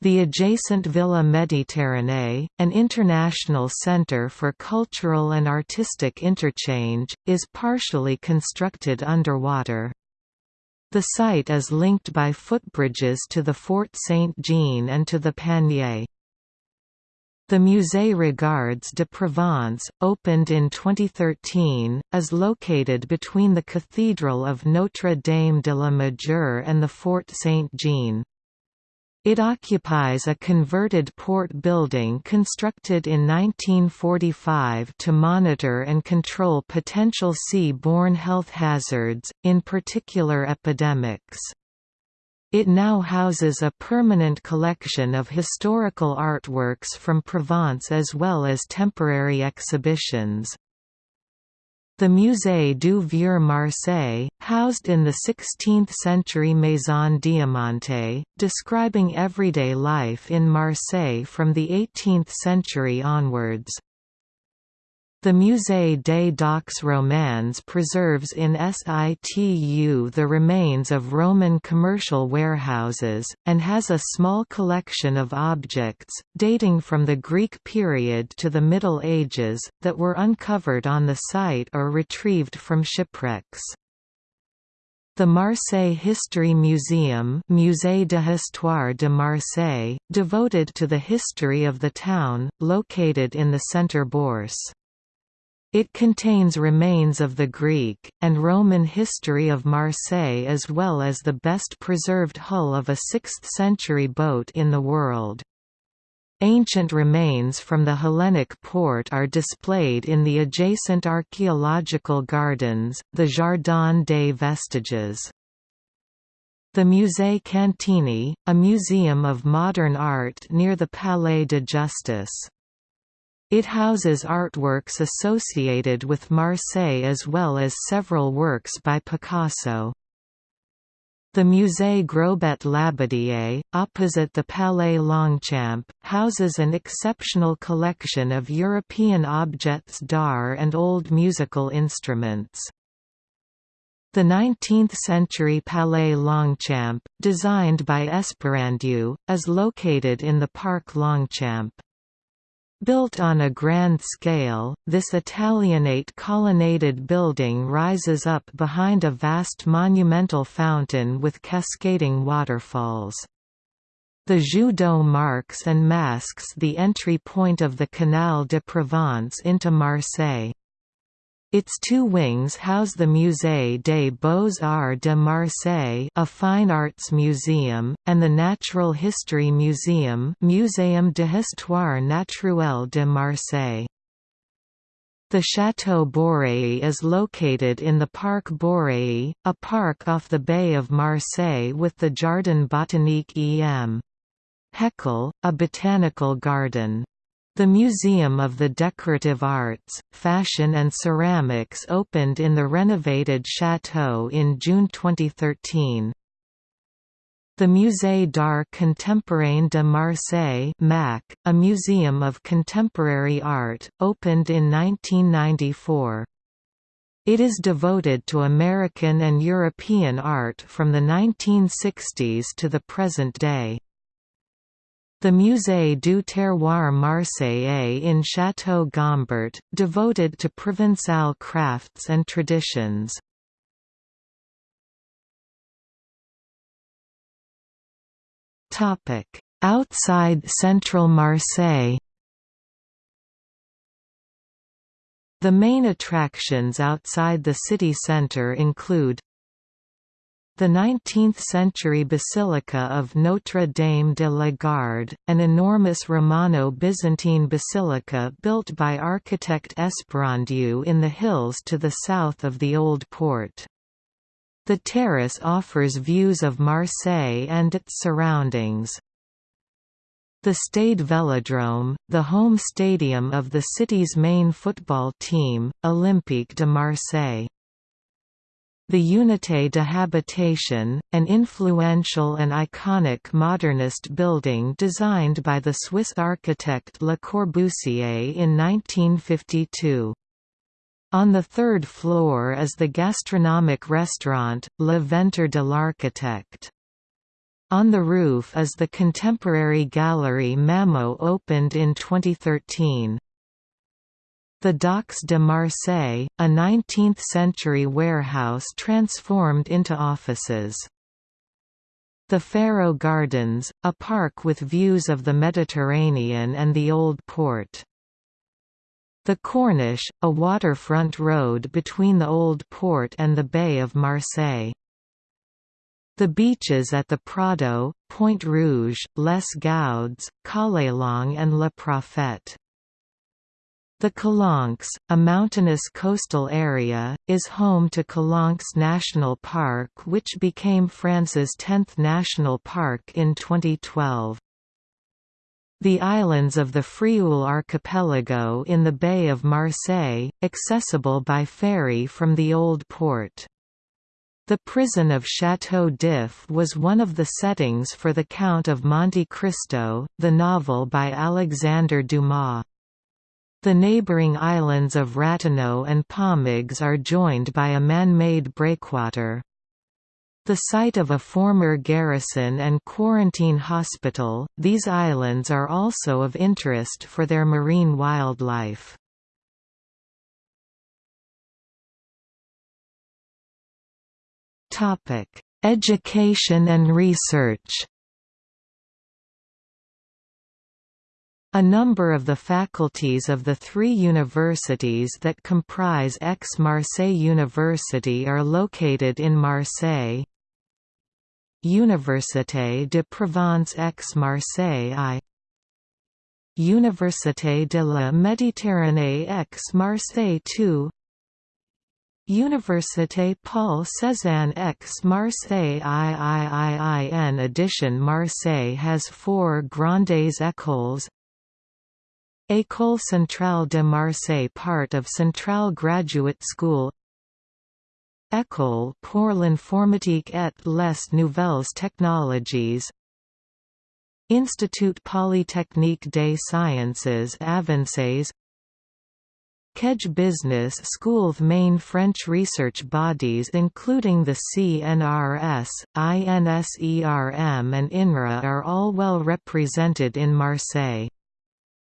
The adjacent Villa Méditerranée, an international center for cultural and artistic interchange, is partially constructed underwater. The site is linked by footbridges to the Fort Saint-Jean and to the Panier. The Musée Regards de Provence, opened in 2013, is located between the Cathedral of Notre-Dame de la Majeur and the Fort Saint-Jean. It occupies a converted port building constructed in 1945 to monitor and control potential sea-borne health hazards, in particular epidemics. It now houses a permanent collection of historical artworks from Provence as well as temporary exhibitions. The Musée du Vieux Marseille, housed in the 16th-century Maison Diamantée, describing everyday life in Marseille from the 18th century onwards. The Musée des Docks Romains preserves in situ the remains of Roman commercial warehouses, and has a small collection of objects, dating from the Greek period to the Middle Ages, that were uncovered on the site or retrieved from shipwrecks. The Marseille History Museum Musée d'Histoire de Marseille, devoted to the history of the town, located in the Centre Bourse. It contains remains of the Greek, and Roman history of Marseille as well as the best preserved hull of a 6th-century boat in the world. Ancient remains from the Hellenic port are displayed in the adjacent archaeological gardens, the Jardin des Vestiges. The Musée Cantini, a museum of modern art near the Palais de Justice. It houses artworks associated with Marseille as well as several works by Picasso. The Musée Grobet Labadié, opposite the Palais Longchamp, houses an exceptional collection of European objets d'art and old musical instruments. The 19th-century Palais Longchamp, designed by Esperandieu, is located in the Parc Longchamp. Built on a grand scale, this Italianate colonnaded building rises up behind a vast monumental fountain with cascading waterfalls. The d'eau marks and masks the entry point of the Canal de Provence into Marseille. Its two wings house the Musée des Beaux-Arts de Marseille a fine arts museum, and the Natural History Museum Muséum d'Histoire Naturelle de Marseille. The Château Borély is located in the Parc Borély, a park off the Bay of Marseille with the Jardin Botanique em. Heckel, a botanical garden. The Museum of the Decorative Arts, Fashion and Ceramics opened in the renovated chateau in June 2013. The Musée d'Art Contemporain de Marseille MAC, a museum of contemporary art, opened in 1994. It is devoted to American and European art from the 1960s to the present day. The Musée du Terroir Marseillais in Château Gombert, devoted to Provençal crafts and traditions. Outside central Marseille The main attractions outside the city centre include the 19th-century Basilica of Notre-Dame de la Garde, an enormous Romano-Byzantine basilica built by architect Esperandieu in the hills to the south of the Old Port. The terrace offers views of Marseille and its surroundings. The Stade Vélodrome, the home stadium of the city's main football team, Olympique de Marseille. The Unité de Habitation, an influential and iconic modernist building designed by the Swiss architect Le Corbusier in 1952. On the third floor is the gastronomic restaurant, Le Ventre de l'Architecte. On the roof is the contemporary gallery Mamo opened in 2013. The Docks de Marseille, a 19th-century warehouse transformed into offices. The Pharo Gardens, a park with views of the Mediterranean and the Old Port. The Corniche, a waterfront road between the Old Port and the Bay of Marseille. The beaches at the Prado, Pointe Rouge, Les Goudes, Callelongue and Le Prophète. The Calanques, a mountainous coastal area, is home to Calanques National Park which became France's 10th national park in 2012. The islands of the Frioul archipelago in the Bay of Marseille, accessible by ferry from the Old Port. The prison of Château d'If was one of the settings for The Count of Monte Cristo, the novel by Alexandre Dumas. The neighboring islands of Ratonneau and Pomègues are joined by a man-made breakwater. The site of a former garrison and quarantine hospital, these islands are also of interest for their marine wildlife. Education and research A number of the faculties of the three universities that comprise Aix-Marseille University are located in Marseille. Université de Provence Aix-Marseille I Université de la Méditerranée Aix-Marseille II Université Paul Cézanne Aix-Marseille III in addition Marseille has four Grandes Écoles École Centrale de Marseille part of Centrale Graduate School. École pour l'informatique et les nouvelles technologies. Institut Polytechnique des Sciences Avancées Kedge Business School's main French research bodies including the CNRS, INSERM and INRA are all well represented in Marseille.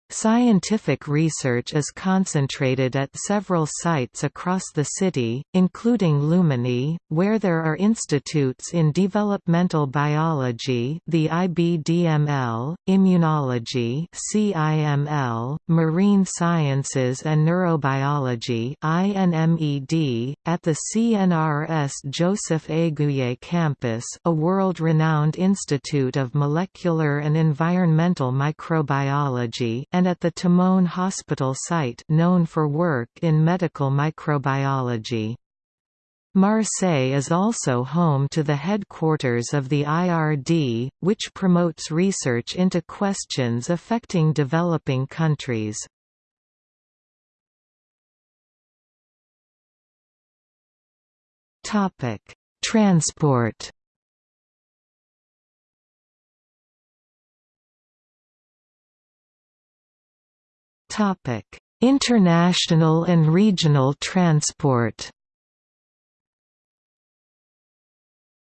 Scientific research is concentrated at several sites across the city, including Luminy, where there are institutes in developmental biology the IBDML, immunology CIML, marine sciences and neurobiology INMED, at the CNRS Joseph Aiguier campus a world-renowned institute of molecular and environmental microbiology and at the Timone Hospital site known for work in medical microbiology. Marseille is also home to the headquarters of the IRD, which promotes research into questions affecting developing countries. Transport International and regional transport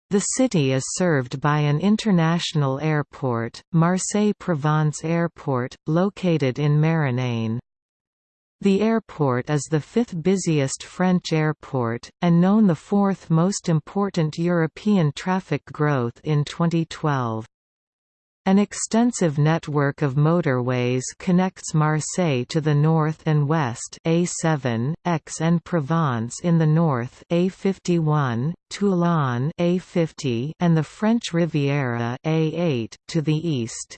The city is served by an international airport, Marseille-Provence Airport, located in Marignane. The airport is the fifth busiest French airport, and known the fourth most important European traffic growth in 2012. An extensive network of motorways connects Marseille to the north and west A7, Aix and Provence in the north A51, Toulon A50 and the French Riviera A8 to the east.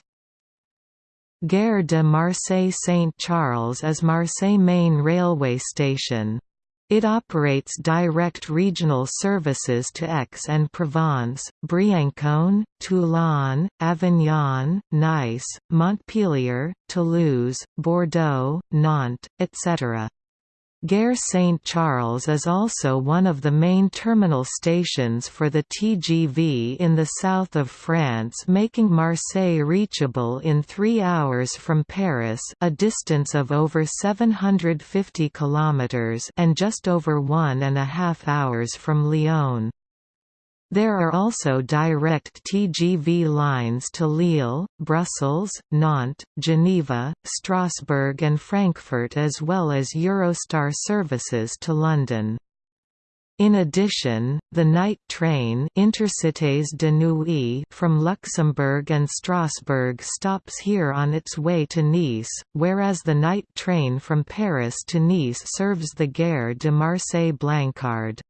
Gare de Marseille-Saint-Charles is Marseille main railway station. It operates direct regional services to Aix-en-Provence, Briançon, Toulon, Avignon, Nice, Montpellier, Toulouse, Bordeaux, Nantes, etc. Gare Saint-Charles is also one of the main terminal stations for the TGV in the south of France making Marseille reachable in three hours from Paris a distance of over 750 kilometres and just over one and a half hours from Lyon. There are also direct TGV lines to Lille, Brussels, Nantes, Geneva, Strasbourg and Frankfurt as well as Eurostar services to London. In addition, the night train Intercités de Nuit from Luxembourg and Strasbourg stops here on its way to Nice, whereas the night train from Paris to Nice serves the Gare de Marseille-Blancarde.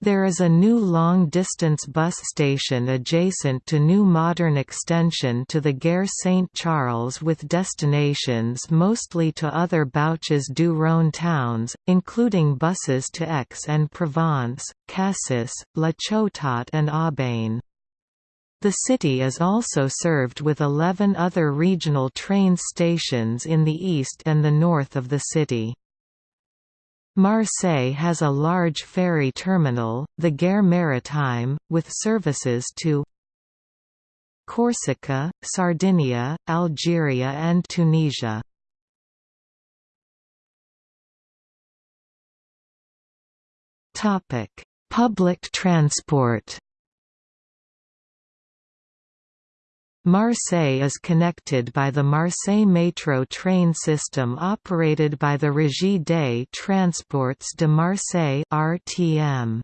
There is a new long-distance bus station adjacent to new modern extension to the Gare Saint-Charles with destinations mostly to other Bouches-du-Rhône towns, including buses to Aix-en-Provence, Cassis, La Ciotat and Aubagne. The city is also served with 11 other regional train stations in the east and the north of the city. Marseille has a large ferry terminal, the Gare Maritime, with services to Corsica, Sardinia, Algeria and Tunisia. Public transport Marseille is connected by the Marseille Métro train system operated by the Régie des Transports de Marseille (RTM).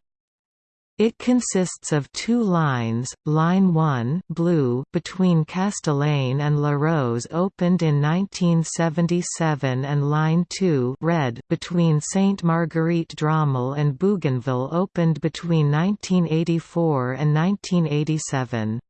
It consists of two lines, Line 1 blue between Castellane and La Rose opened in 1977 and Line 2 red between Sainte Marguerite Dromel and Bougainville opened between 1984 and 1987.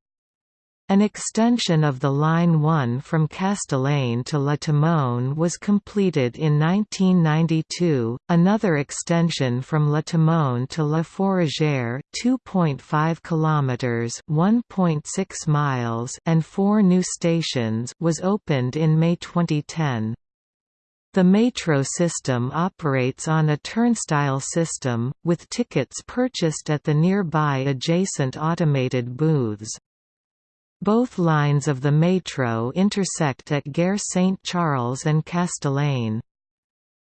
An extension of the Line 1 from Castellane to La Timone was completed in 1992, another extension from La Timone to La Fourragère 2.5 km 1.6 miles and four new stations was opened in May 2010. The metro system operates on a turnstile system, with tickets purchased at the nearby adjacent automated booths. Both lines of the metro intersect at Gare Saint-Charles and Castellane.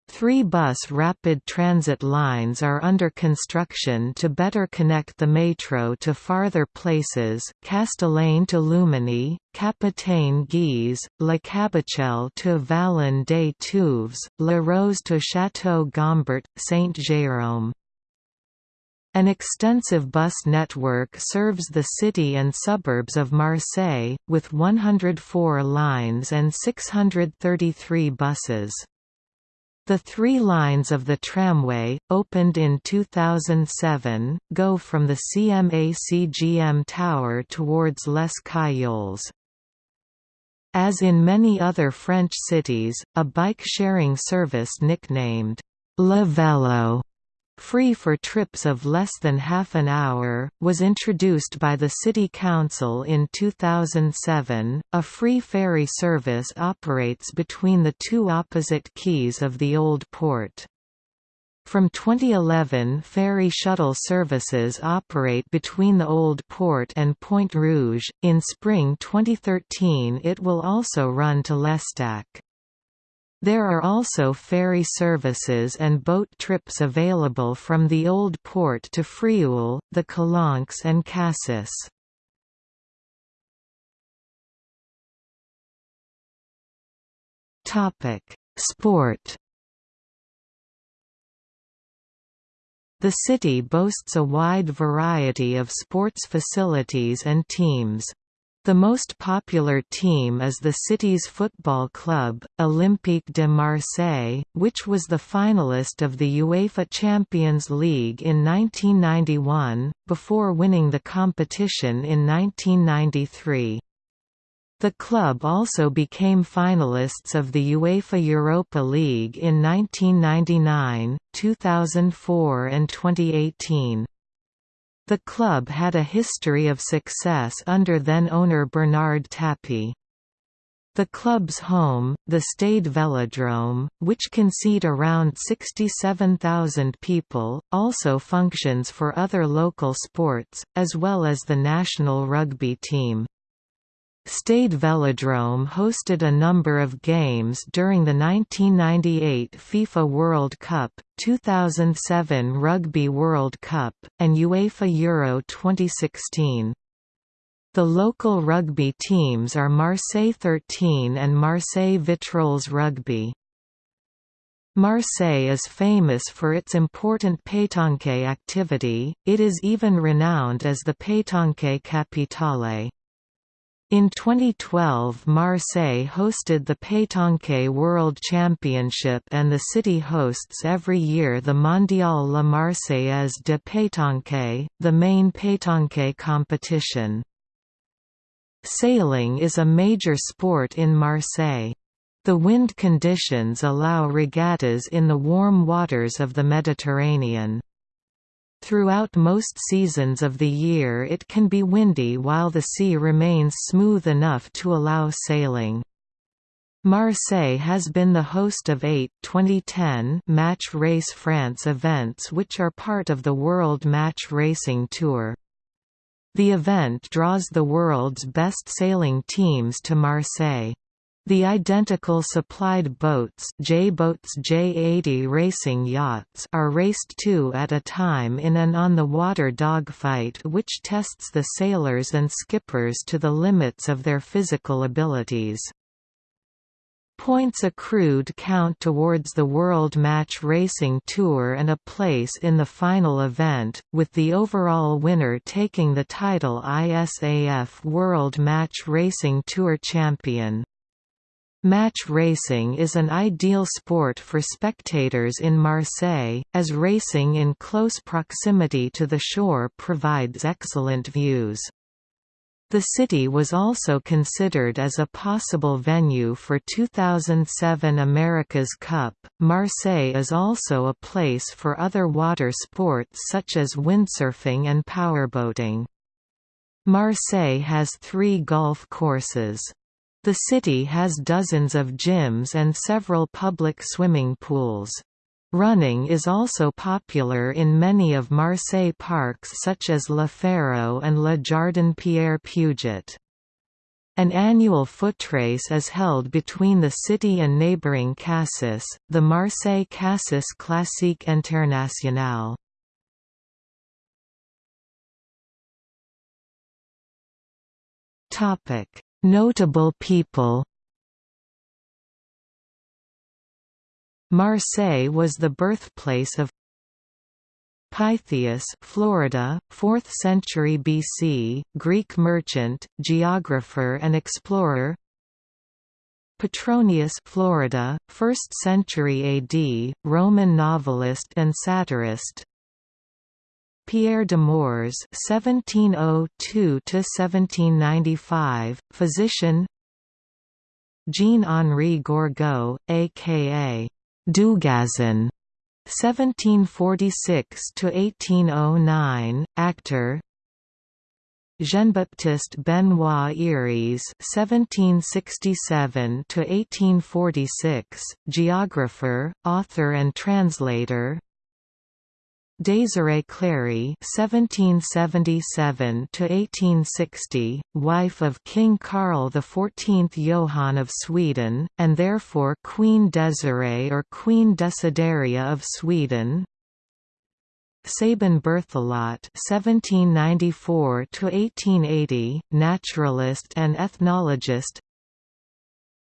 Three bus rapid transit lines are under construction to better connect the metro to farther places Castellane to Luminy, Capitaine Guise, La Cabucelle to Vallon des Tuves, La Rose to Château Gombert, Saint-Jérôme. An extensive bus network serves the city and suburbs of Marseille, with 104 lines and 633 buses. The three lines of the tramway, opened in 2007, go from the CMA-CGM Tower towards Les Caillols. As in many other French cities, a bike-sharing service nicknamed Le Vélo free for trips of less than half an hour, was introduced by the City Council in 2007. A free ferry service operates between the two opposite quays of the Old Port. From 2011 ferry shuttle services operate between the Old Port and Pointe Rouge, in spring 2013 it will also run to L'Estaque. There are also ferry services and boat trips available from the Old Port to Frioul, the Calanques and Cassis. Sport The city boasts a wide variety of sports facilities and teams. The most popular team is the city's football club, Olympique de Marseille, which was the finalist of the UEFA Champions League in 1991, before winning the competition in 1993. The club also became finalists of the UEFA Europa League in 1999, 2004 and 2018. The club had a history of success under then-owner Bernard Tapie. The club's home, the Stade Velodrome, which can seat around 67,000 people, also functions for other local sports, as well as the national rugby team. Stade Velodrome hosted a number of games during the 1998 FIFA World Cup, 2007 Rugby World Cup, and UEFA Euro 2016. The local rugby teams are Marseille 13 and Marseille Vitrolles Rugby. Marseille is famous for its important pétanque activity, it is even renowned as the pétanque capitale. In 2012 Marseille hosted the Pétanque World Championship and the city hosts every year the Mondial La Marseillaise de Pétanque, the main pétanque competition. Sailing is a major sport in Marseille. The wind conditions allow regattas in the warm waters of the Mediterranean. Throughout most seasons of the year it can be windy while the sea remains smooth enough to allow sailing. Marseille has been the host of eight 2010 Match Race France events which are part of the World Match Racing Tour. The event draws the world's best sailing teams to Marseille. The identical supplied boats J-boats J-80 racing yachts are raced two at a time in an on-the-water dogfight which tests the sailors and skippers to the limits of their physical abilities. Points accrued count towards the World Match Racing Tour and a place in the final event, with the overall winner taking the title ISAF World Match Racing Tour champion. Match racing is an ideal sport for spectators in Marseille, as racing in close proximity to the shore provides excellent views. The city was also considered as a possible venue for 2007 America's Cup. Marseille is also a place for other water sports such as windsurfing and powerboating. Marseille has three golf courses. The city has dozens of gyms and several public swimming pools. Running is also popular in many of Marseille parks such as Le Pharo and Le Jardin Pierre Puget. An annual footrace is held between the city and neighboring Cassis, the Marseille Cassis Classique Internationale. Topic Notable people Marseille was the birthplace of Pytheas, Florida, 4th century BC, Greek merchant, geographer and explorer. Petronius, Florida, 1st century AD, Roman novelist and satirist. Pierre Demours (1702–1795), physician. Jean-Henri Gourgaud, a.k.a. Dugazon, 1746–1809, actor. Jean-Baptiste Benoit Eyries (1767–1846), geographer, author and translator. Désirée Clary (1777–1860), wife of King Karl XIV Johann of Sweden, and therefore Queen Desirée or Queen Desideria of Sweden. Sabin Berthelot (1794–1880), naturalist and ethnologist.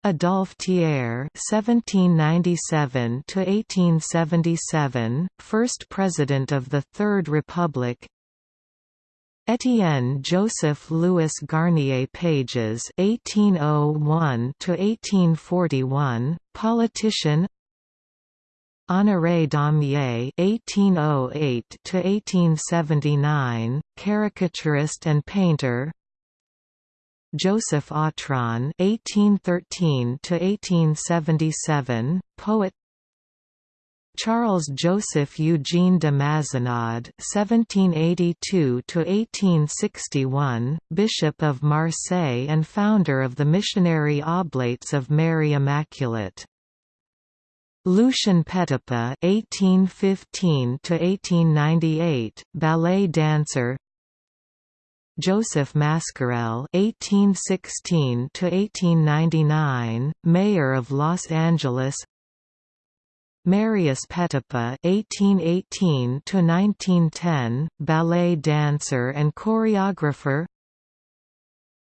Adolphe Thiers (1797–1877), first president of the Third Republic. Étienne Joseph Louis Garnier Pages (1801–1841), politician. Honoré Daumier (1808–1879), caricaturist and painter. Joseph Autran (1813–1877), poet. Charles Joseph Eugene de Mazenod (1782–1861), Bishop of Marseille and founder of the Missionary Oblates of Mary Immaculate. Lucien Petipa (1815–1898), ballet dancer. Joseph Mascarel (1816–1899), Mayor of Los Angeles. Marius Petipa (1818–1910), ballet dancer and choreographer.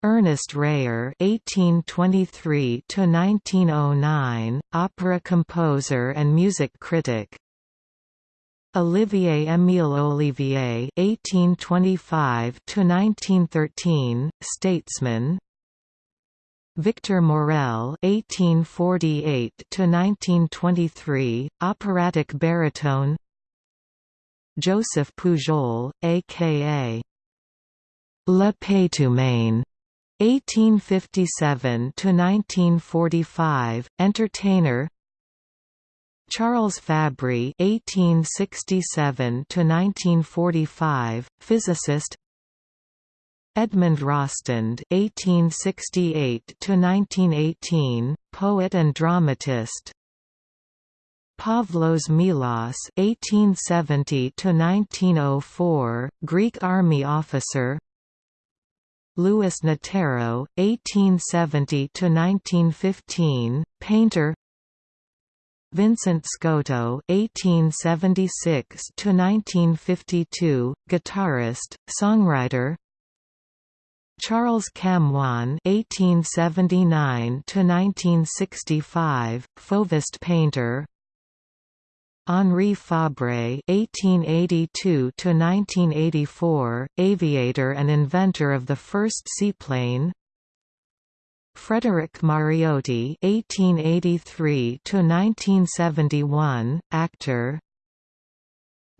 Ernest Reyer (1823–1909), opera composer and music critic. Olivier Émile Ollivier (1825–1913), statesman. Victor Maurel (1848–1923), operatic baritone. Joseph Pujol, aka Le Pétomane 1857–1945, entertainer Charles Fabry (1867–1945), physicist. Edmond Rostand (1868–1918), poet and dramatist. Pavlos Melas (1870–1904), Greek army officer. Louis Nattero, 1870–1915, painter Vincent Scotto (1876–1952), guitarist, songwriter. Charles Camoin (1879–1965), Fauvist painter. Henri Fabre (1882–1984), aviator and inventor of the first seaplane. Frederick Mariotti (1883–1971), actor.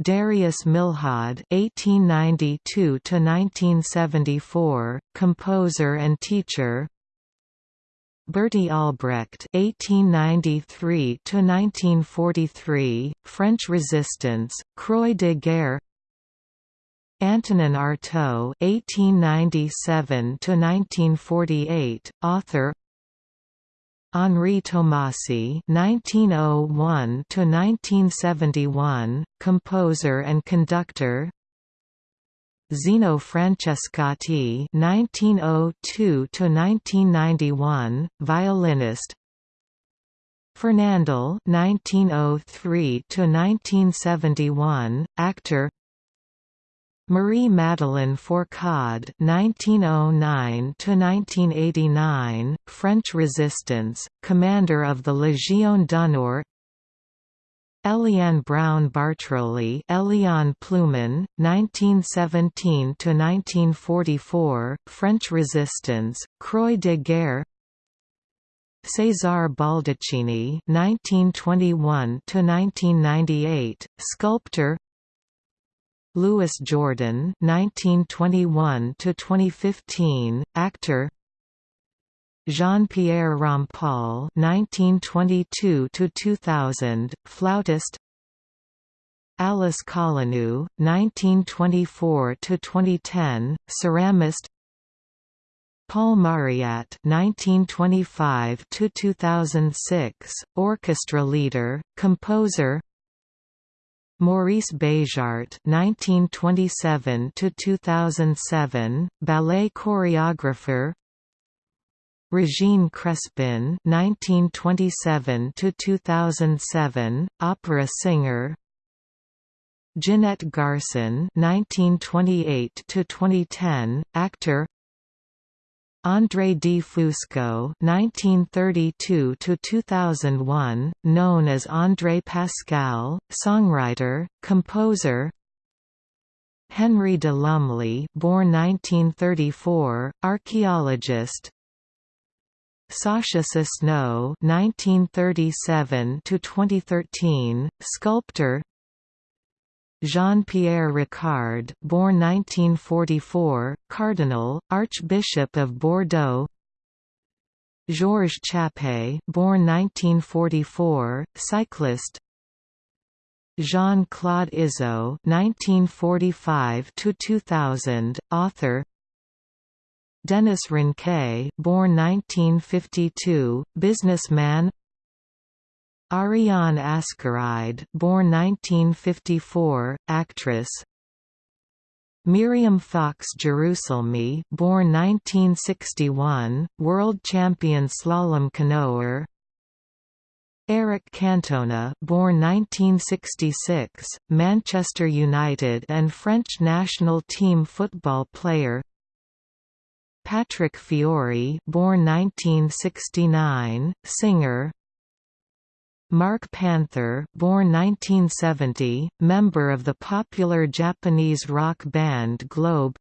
Darius Milhaud (1892–1974), composer and teacher. Berty Albrecht (1893–1943), French Resistance, Croix de Guerre. Antonin Artaud (1897–1948), author. Henri Tomasi (1901–1971), composer and conductor. Zino Francescatti (1902–1991), violinist. Fernandel (1903–1971), actor. Marie Madeleine Fourcade (1909–1989), French Resistance, commander of the Légion d'honneur. Eliane Brown Bartroli Eliane Plewman, 1917–1944, French Resistance, Croix de Guerre César Baldacchini, (1921–1998), sculptor. Louis Jourdan 1921 to 2015 actor. Jean-Pierre Rampal 1922 to 2000 flautist. Alice Colonieu, 1924–2010, ceramist. Paul Mauriat (1925–2006), orchestra leader, composer. Maurice Béjart (1927–2007), ballet choreographer. Regine Crespin (1927–2007), opera singer. Ginette Garcin (1928–2010), actor. André D. Fusco (1932–2001), known as André Pascal, songwriter, composer. Henry de Lumley, born 1934, archaeologist. Sacha Sosno (1937–2013), sculptor. Jean-Pierre Ricard, born 1944, cardinal, Archbishop of Bordeaux. Georges Chappé, born 1944, cyclist. Jean-Claude Izzo, 1945 to 2000, author. Denis Ranque, born 1952, businessman. Ariane Ascaride, born 1954, actress. Miriam Fox Jerusalmi, born 1961, world champion slalom canoer. Eric Cantona, born 1966, Manchester United and French national team football player. Patrick Fiori, born 1969, singer. Mark Panther, born 1970, member of the popular Japanese rock band Globe.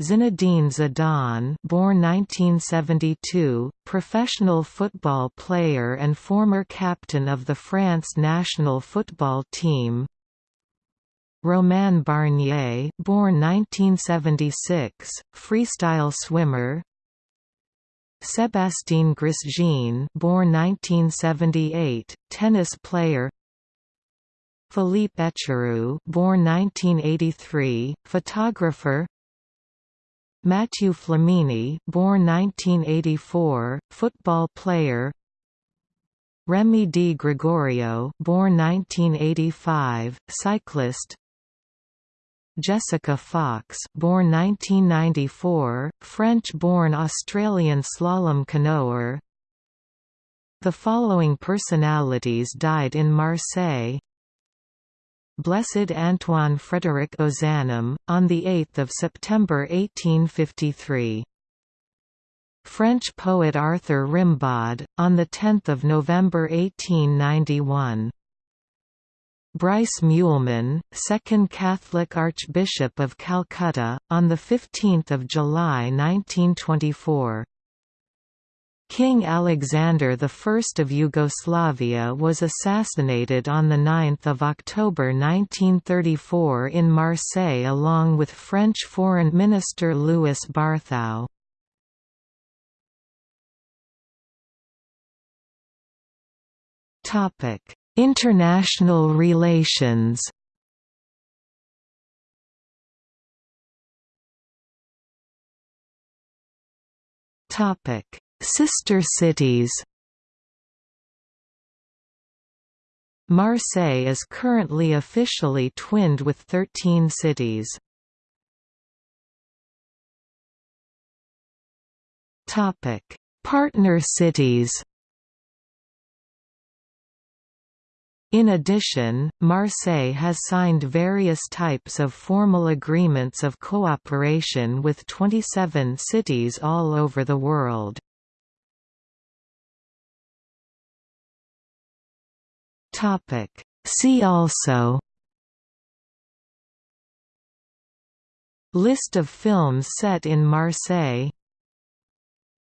Zinedine Zidane, born 1972, professional football player and former captain of the France national football team. Romain Barnier, born 1976, freestyle swimmer. Sébastien Grosjean, born 1978, tennis player Philippe Echaroux born 1983, photographer Mathieu Flamini born 1984, football player Remy Di Gregorio born 1985, cyclist Jessica Fox born 1994, French-born Australian slalom canoer. The following personalities died in Marseille. Blessed Antoine Frédéric Ozanam, on 8 September 1853 French poet Arthur Rimbaud, on 10 November 1891 Brice Meuleman, Second Catholic Archbishop of Calcutta, on 15 July 1924. King Alexander I of Yugoslavia was assassinated on 9 October 1934 in Marseille along with French Foreign Minister Louis Barthou. Topic International relations Topic: Sister cities. Marseille is currently officially twinned with 13 cities. Topic: Partner cities. In addition, Marseille has signed various types of formal agreements of cooperation with 27 cities all over the world. See also List of films set in Marseille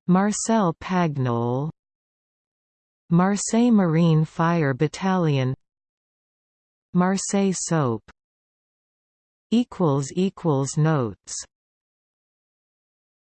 Marcel Pagnol Marseille Marine Fire Battalion Marseille soap. Notes